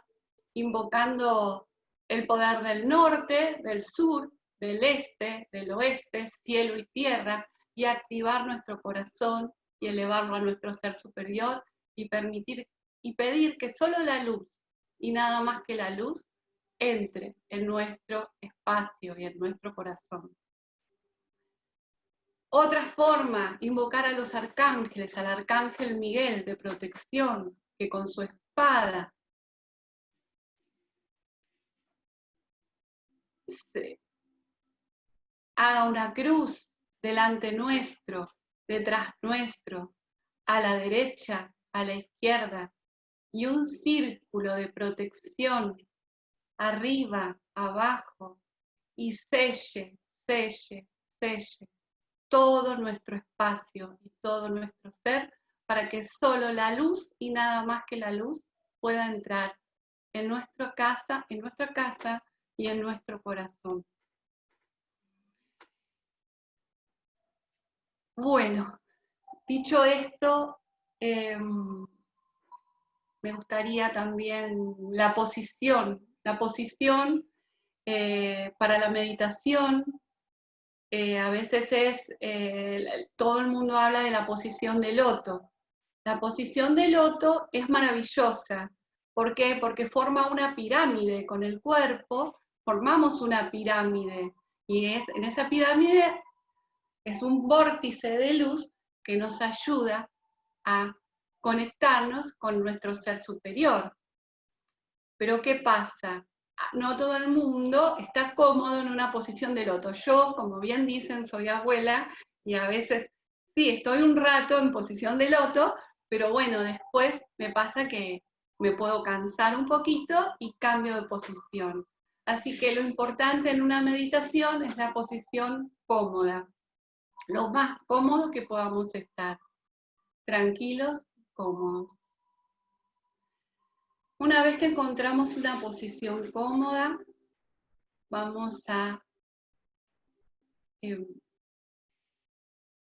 invocando el poder del norte, del sur, del este, del oeste, cielo y tierra, y activar nuestro corazón y elevarlo a nuestro ser superior y permitir y pedir que solo la luz y nada más que la luz entre en nuestro espacio y en nuestro corazón. Otra forma, invocar a los arcángeles, al arcángel Miguel de protección, que con su espada haga una cruz delante nuestro, detrás nuestro, a la derecha, a la izquierda, y un círculo de protección arriba, abajo, y selle, selle, selle todo nuestro espacio y todo nuestro ser para que solo la luz y nada más que la luz pueda entrar en nuestra casa, en nuestra casa y en nuestro corazón. Bueno, dicho esto, em, me gustaría también la posición la posición eh, para la meditación eh, a veces es, eh, todo el mundo habla de la posición de loto. La posición de loto es maravillosa. ¿Por qué? Porque forma una pirámide con el cuerpo, formamos una pirámide. Y es, en esa pirámide es un vórtice de luz que nos ayuda a conectarnos con nuestro ser superior. Pero ¿qué pasa? Ah, no todo el mundo está cómodo en una posición de loto. Yo, como bien dicen, soy abuela y a veces, sí, estoy un rato en posición de loto, pero bueno, después me pasa que me puedo cansar un poquito y cambio de posición. Así que lo importante en una meditación es la posición cómoda, lo más cómodo que podamos estar, tranquilos, cómodos. Una vez que encontramos una posición cómoda, vamos a em,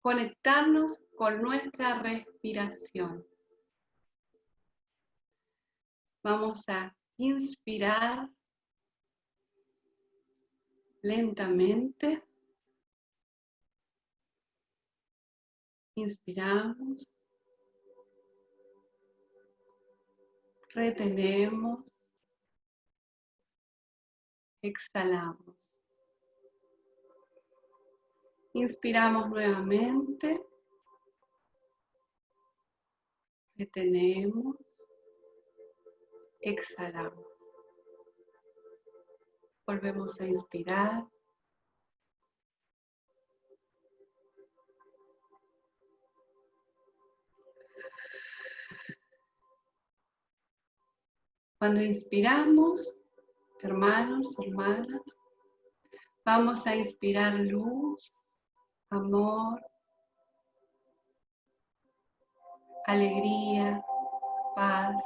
conectarnos con nuestra respiración. Vamos a inspirar lentamente. Inspiramos. retenemos, exhalamos. Inspiramos nuevamente, retenemos, exhalamos. Volvemos a inspirar. Cuando inspiramos, hermanos, hermanas, vamos a inspirar luz, amor, alegría, paz.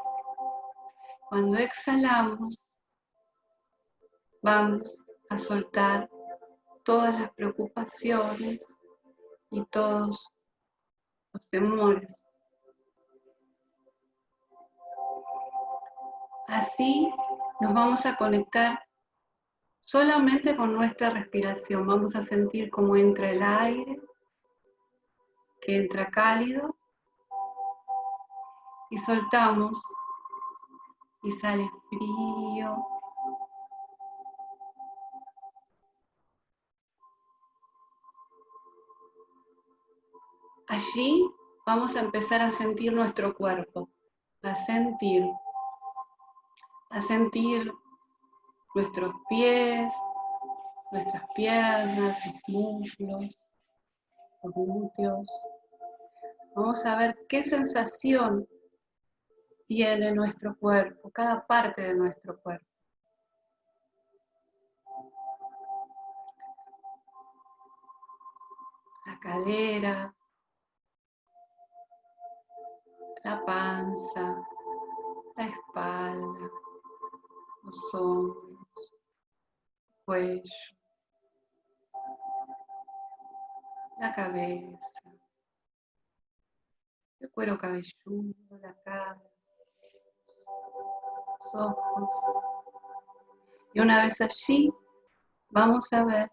Cuando exhalamos, vamos a soltar todas las preocupaciones y todos los temores Así nos vamos a conectar solamente con nuestra respiración. Vamos a sentir cómo entra el aire, que entra cálido, y soltamos, y sale frío. Allí vamos a empezar a sentir nuestro cuerpo, a sentir a sentir nuestros pies, nuestras piernas, los muslos, los glúteos. Vamos a ver qué sensación tiene nuestro cuerpo, cada parte de nuestro cuerpo. La cadera, la panza, la espalda, los hombros, cuello, la cabeza, el cuero cabelludo, la cara, los ojos. Y una vez allí, vamos a ver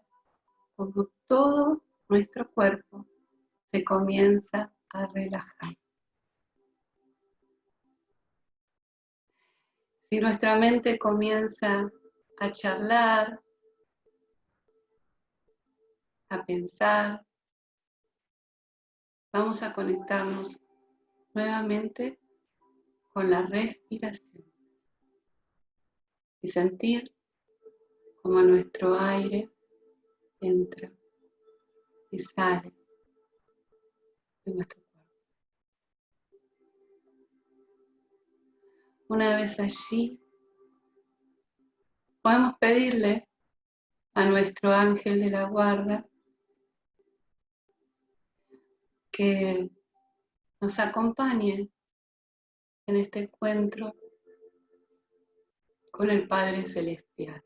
cómo todo nuestro cuerpo se comienza a relajar. Si nuestra mente comienza a charlar, a pensar, vamos a conectarnos nuevamente con la respiración y sentir como nuestro aire entra y sale de nuestro Una vez allí, podemos pedirle a nuestro ángel de la guarda que nos acompañe en este encuentro con el Padre Celestial,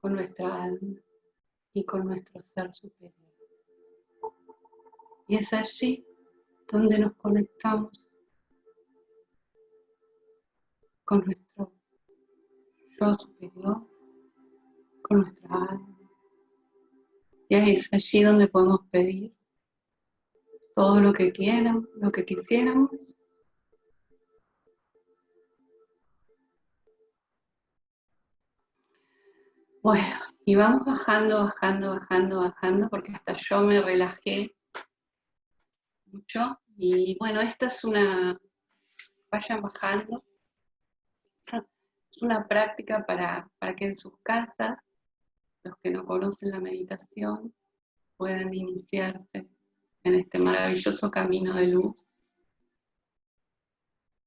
con nuestra alma y con nuestro ser superior. Y es allí donde nos conectamos con nuestro yo superior, con nuestra alma. Y es allí donde podemos pedir todo lo que quieran, lo que quisiéramos. Bueno, y vamos bajando, bajando, bajando, bajando, porque hasta yo me relajé mucho. Y bueno, esta es una, vayan bajando. Una práctica para, para que en sus casas, los que no conocen la meditación, puedan iniciarse en este maravilloso camino de luz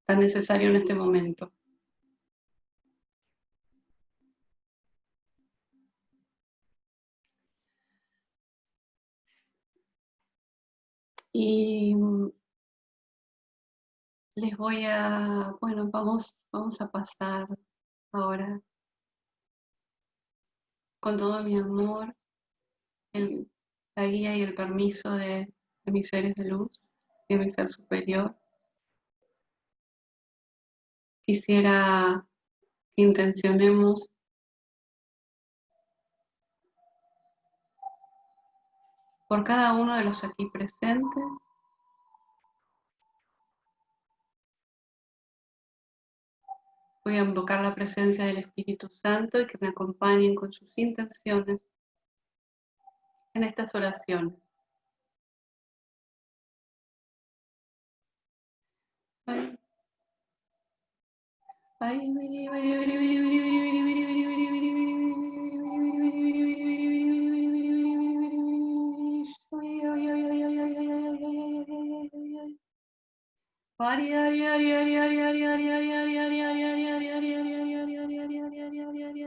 tan necesario en este momento. Y les voy a, bueno, vamos, vamos a pasar ahora con todo mi amor, la guía y el permiso de, de mis seres de luz, de mi ser superior. Quisiera que intencionemos por cada uno de los aquí presentes Voy a invocar la presencia del Espíritu Santo y que me acompañen con sus intenciones en estas oraciones.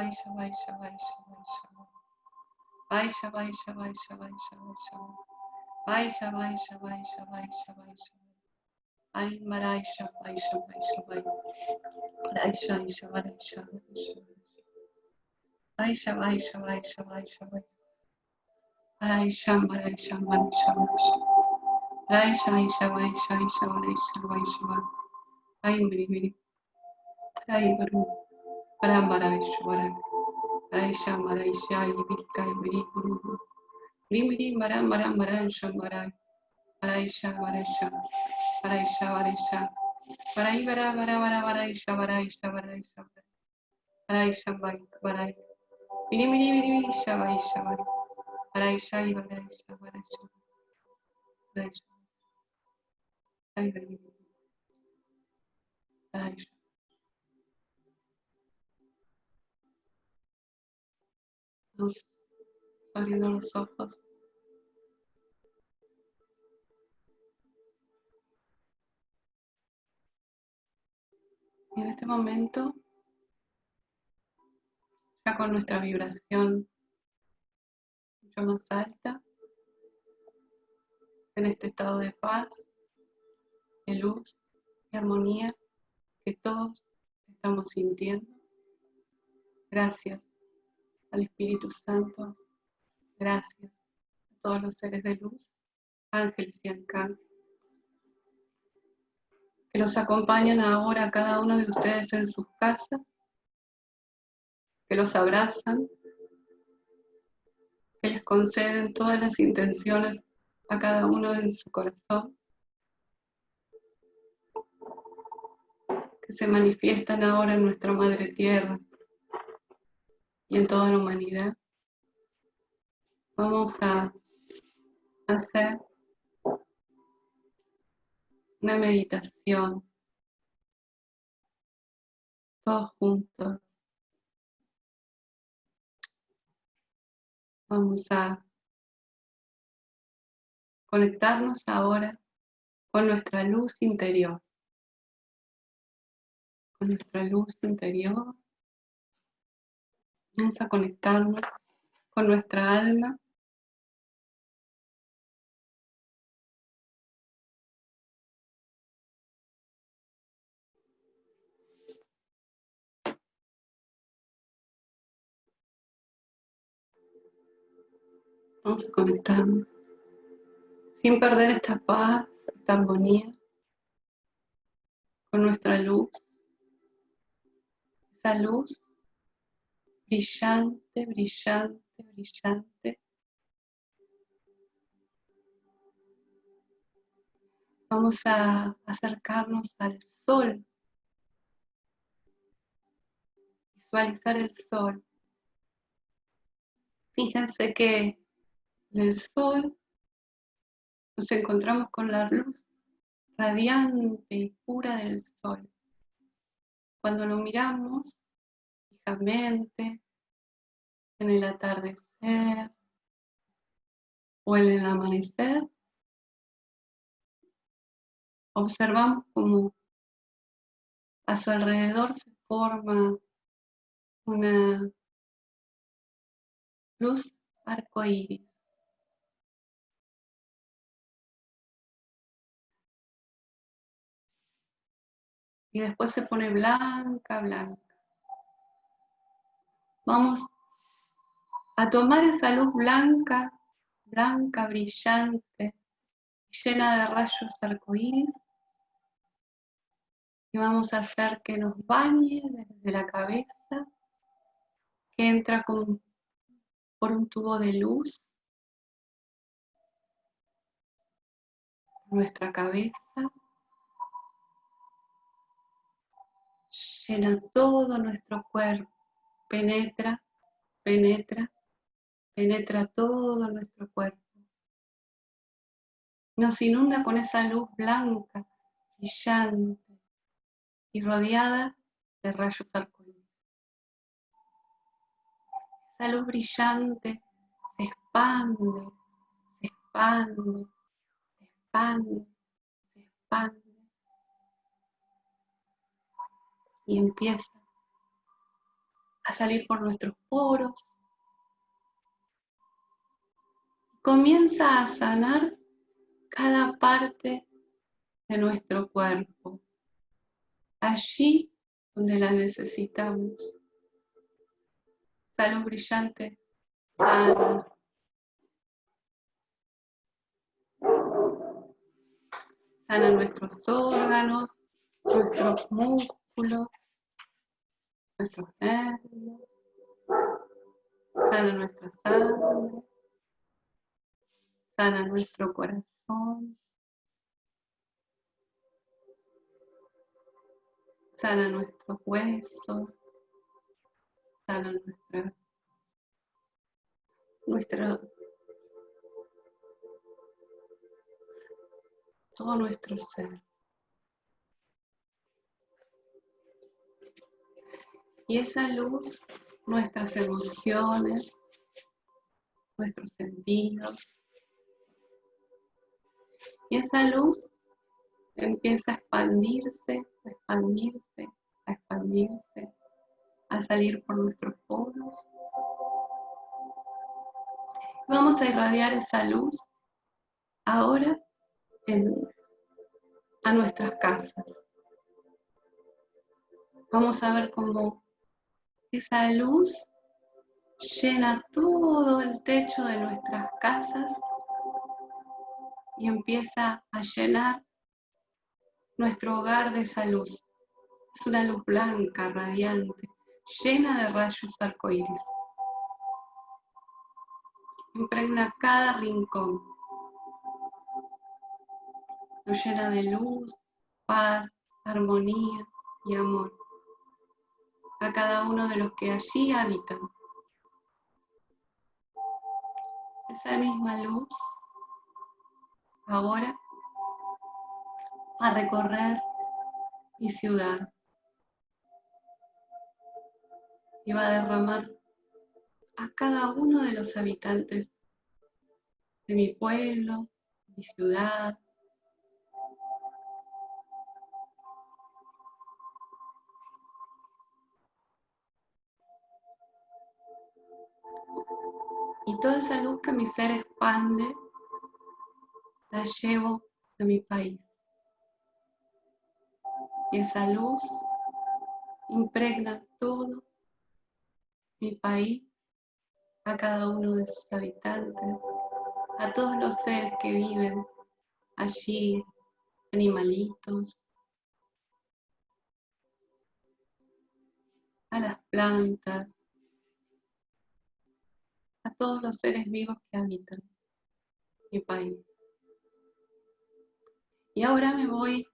Shalai Shalai Shalai Shalai Shalai. Bye Shalai Shalai Shalai Shalai Shalai. Bye Shalai Shalai Shalai Shalai Shalai. Arim Marai Shalai Shalai Shalai. Lai Shalai Shalai Shalai Shalai. Bye Shalai Shalai Shalai Shalai. Marai Sham Marai Sham Marai Sham Marai Sham. Lai Shalai Shalai Shalai Shalai Shalai Shalai. Aim Mini Mini. Lai Varu. परम वराश्वर वराशा मराशा हिबिका हिबरी गुरु गुरु मिरी मरा मरा मरा शम मरा वराशा वराशा वराशा वराशा वराई वरा वरा वरा वराशा वराशा वराशा वराशा वराई वराई मिरी मिरी मिरी मिरी शा वराशा वरा वराशा ही वराशा वराशा वराशा वराशा Vamos abriendo los ojos. Y en este momento, ya con nuestra vibración mucho más alta, en este estado de paz, de luz y armonía que todos estamos sintiendo. Gracias al Espíritu Santo, gracias a todos los seres de luz, ángeles y arcángeles que los acompañan ahora a cada uno de ustedes en sus casas, que los abrazan, que les conceden todas las intenciones a cada uno en su corazón, que se manifiestan ahora en nuestra Madre Tierra y en toda la humanidad. Vamos a hacer una meditación, todos juntos. Vamos a conectarnos ahora con nuestra luz interior. Con nuestra luz interior. Vamos a conectarnos con nuestra alma Vamos a conectarnos sin perder esta paz, esta armonía con nuestra luz. Esa luz brillante, brillante, brillante. Vamos a acercarnos al sol. Visualizar el sol. Fíjense que en el sol nos encontramos con la luz radiante y pura del sol. Cuando lo miramos en el atardecer o en el amanecer, observamos como a su alrededor se forma una luz arcoíris. y después se pone blanca, blanca. Vamos a tomar esa luz blanca, blanca, brillante, llena de rayos arcoíris. Y vamos a hacer que nos bañe desde la cabeza, que entra como por un tubo de luz nuestra cabeza llena todo nuestro cuerpo, penetra, penetra, penetra todo nuestro cuerpo. Nos inunda con esa luz blanca, brillante y rodeada de rayos arcoíris. Esa luz brillante se expande, se expande, se expande, se expande y empieza a salir por nuestros poros. Comienza a sanar cada parte de nuestro cuerpo, allí donde la necesitamos. Salud brillante, sana. Sana nuestros órganos, nuestros músculos, nuestros nervios, sana nuestra sangre, sana nuestro corazón. sana nuestros huesos, sana nuestra, nuestra, todo nuestro ser. Y esa luz, nuestras emociones, nuestros sentidos, y esa luz empieza a expandirse, a expandirse, a expandirse, a salir por nuestros poros. Vamos a irradiar esa luz ahora a nuestras casas. Vamos a ver cómo esa luz llena todo el techo de nuestras casas y empieza a llenar nuestro hogar de esa luz. Es una luz blanca, radiante, llena de rayos arcoíris. Impregna cada rincón. Nos llena de luz, paz, armonía y amor a cada uno de los que allí habitan. Esa misma luz ahora a recorrer mi ciudad y va a derramar a cada uno de los habitantes de mi pueblo, mi ciudad, toda esa luz que mi ser expande la llevo a mi país. Y esa luz impregna todo mi país, a cada uno de sus habitantes, a todos los seres que viven allí, animalitos, a las plantas, a todos los seres vivos que habitan mi país. Y ahora me voy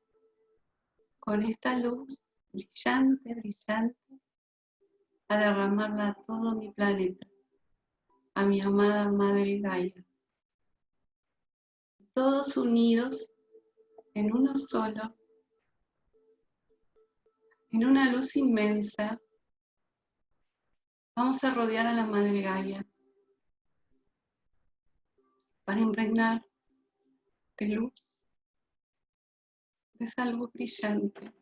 con esta luz brillante, brillante, a derramarla a todo mi planeta, a mi amada Madre Gaia. Todos unidos en uno solo, en una luz inmensa, vamos a rodear a la Madre Gaia para impregnar de luz de algo brillante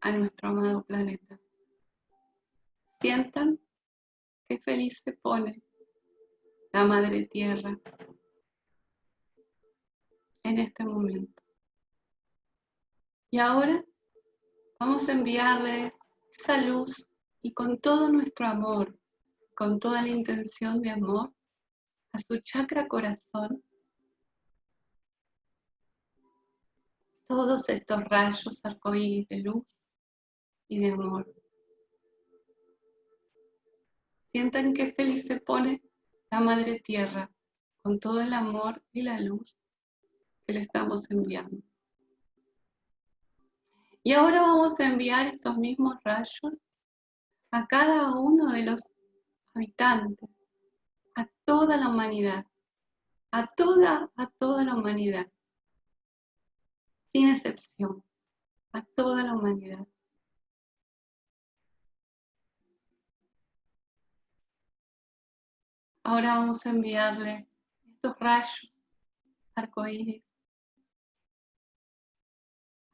a nuestro amado planeta. Sientan qué feliz se pone la Madre Tierra en este momento. Y ahora vamos a enviarle esa luz y con todo nuestro amor, con toda la intención de amor, a su chakra corazón todos estos rayos arcoíris de luz y de amor. Sientan qué feliz se pone la Madre Tierra con todo el amor y la luz que le estamos enviando. Y ahora vamos a enviar estos mismos rayos a cada uno de los habitantes, a toda la humanidad, a toda, a toda la humanidad sin excepción, a toda la humanidad. Ahora vamos a enviarle estos rayos arcoíris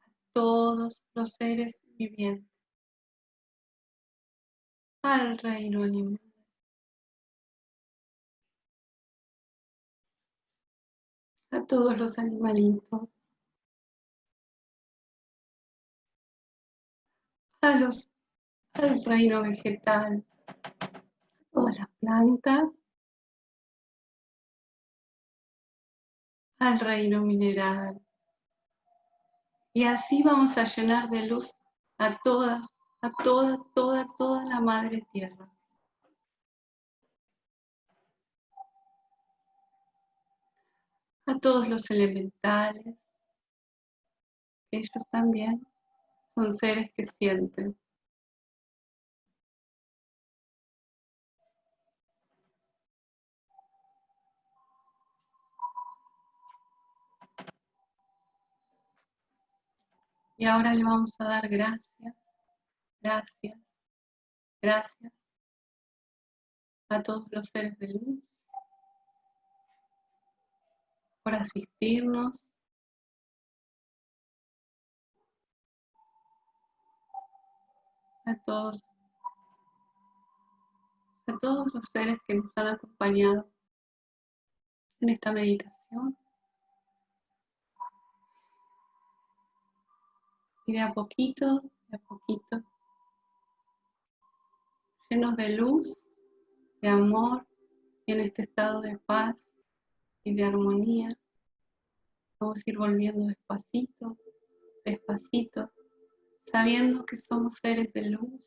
a todos los seres vivientes, al reino animal. A todos los animalitos, a los, al reino vegetal, todas las plantas, al reino mineral. Y así vamos a llenar de luz a todas, a toda, toda, toda la madre tierra. A todos los elementales, ellos también son seres que sienten. Y ahora le vamos a dar gracias, gracias, gracias a todos los seres de luz por asistirnos. A todos, a todos los seres que nos han acompañado en esta meditación. Y de a poquito, de a poquito, llenos de luz, de amor y en este estado de paz y de armonía, vamos a ir volviendo despacito, despacito, sabiendo que somos seres de luz,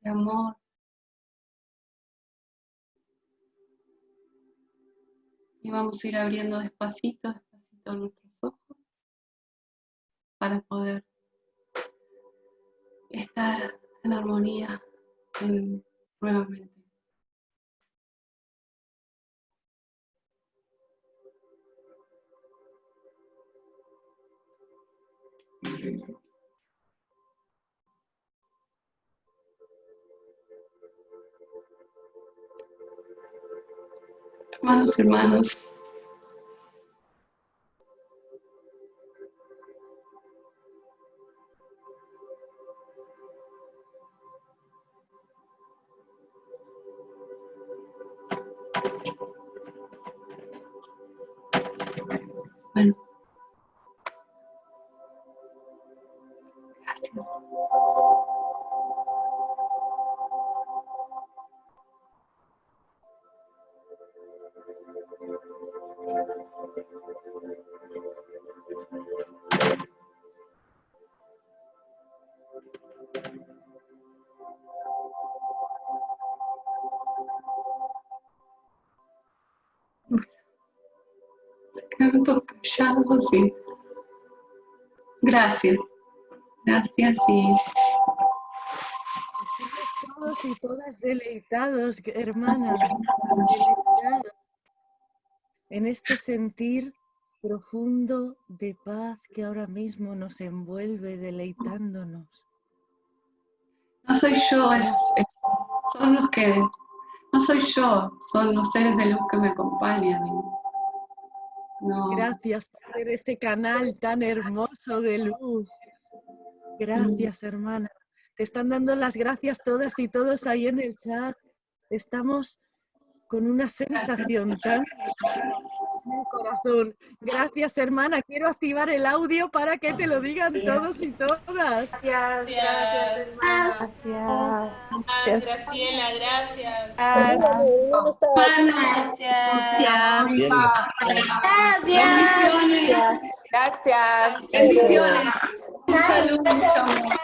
de amor. Y vamos a ir abriendo despacito, despacito nuestros ojos para poder estar en armonía nuevamente. Hermanos, hermanos, gracias. Gracias y
Estamos todos y todas deleitados, hermana, deleitados en este sentir profundo de paz que ahora mismo nos envuelve deleitándonos.
no soy yo, es, es- son los que, no soy yo, son los seres de luz que me acompañan. y no,
Gracias por ser ese canal tan hermoso de luz. Gracias, hermana. Te están dando las gracias todas y todos ahí en el chat. Estamos con una sensación tan en el corazón. Gracias, hermana. Quiero activar el audio para que te lo digan todos y todas.
Gracias, gracias, hermana.
Gracias.
Ah, Graciela, gracias.
bendiciones,
Gracias.
bendiciones, salud, mucho amor.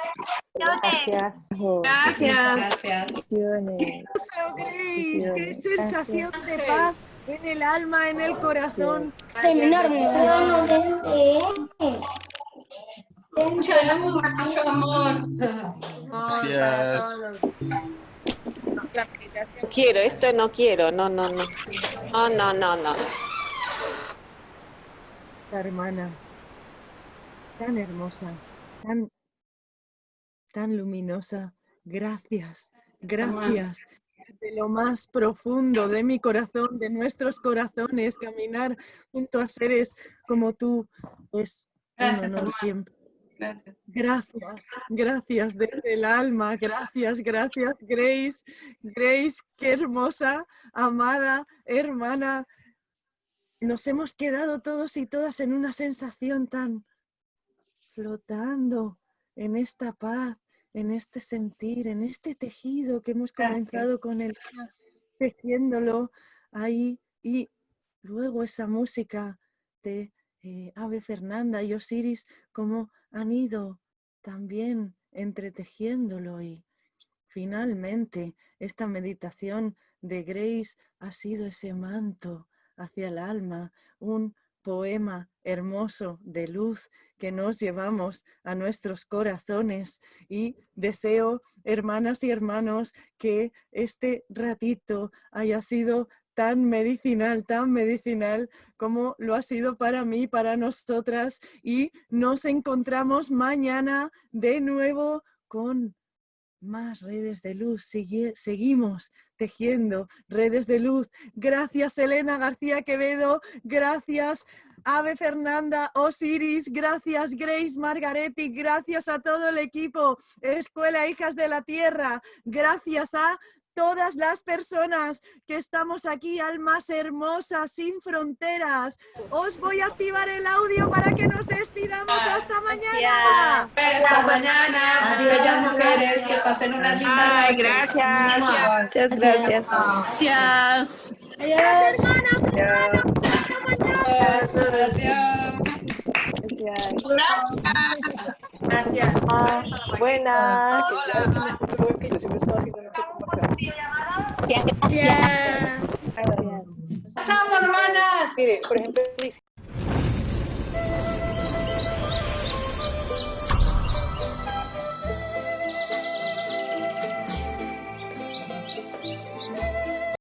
Gracias.
Gracias.
Hermoso, Grace, qué
Gracias.
sensación de paz en el alma, en el corazón.
Mucha luz, mucho amor.
Gracias.
No quiero, esto no quiero, no, no, no. No, no, no, no.
La hermana, tan hermosa, tan, tan luminosa. Gracias, gracias. De lo más profundo de mi corazón, de nuestros corazones, caminar junto a seres como tú es un honor siempre.
Gracias.
Gracias, gracias desde el alma, gracias, gracias Grace, Grace, qué hermosa, amada, hermana. Nos hemos quedado todos y todas en una sensación tan flotando en esta paz, en este sentir, en este tejido que hemos
Gracias.
comenzado con el tejiéndolo ahí y luego esa música de eh, Ave Fernanda y Osiris, como han ido también entretejiéndolo y finalmente esta meditación de Grace ha sido ese manto hacia el alma, un poema hermoso de luz que nos llevamos a nuestros corazones. Y deseo, hermanas y hermanos, que este ratito haya sido tan medicinal, tan medicinal como lo ha sido para mí, para nosotras. Y nos encontramos mañana de nuevo con más redes de luz. seguimos tejiendo redes de luz. Gracias Elena García Quevedo, gracias Ave Fernanda Osiris, gracias Grace Margaretti, gracias a todo el equipo Escuela Hijas de la Tierra, gracias a todas las personas que estamos aquí, almas hermosas, sin fronteras. Os voy a activar el audio para que nos despidamos. ¡Hasta mañana!
Hasta mañana, bellas mujeres, que pasen una linda noche.
Gracias. Muchas gracias.
Gracias.
Adiós.
Hermanas, hermanos, hasta mañana.
Gracias.
Ah, buenas.
Yo siempre estaba haciendo no está.
Gracias.
Chao, hermanas.
Mire, por ejemplo,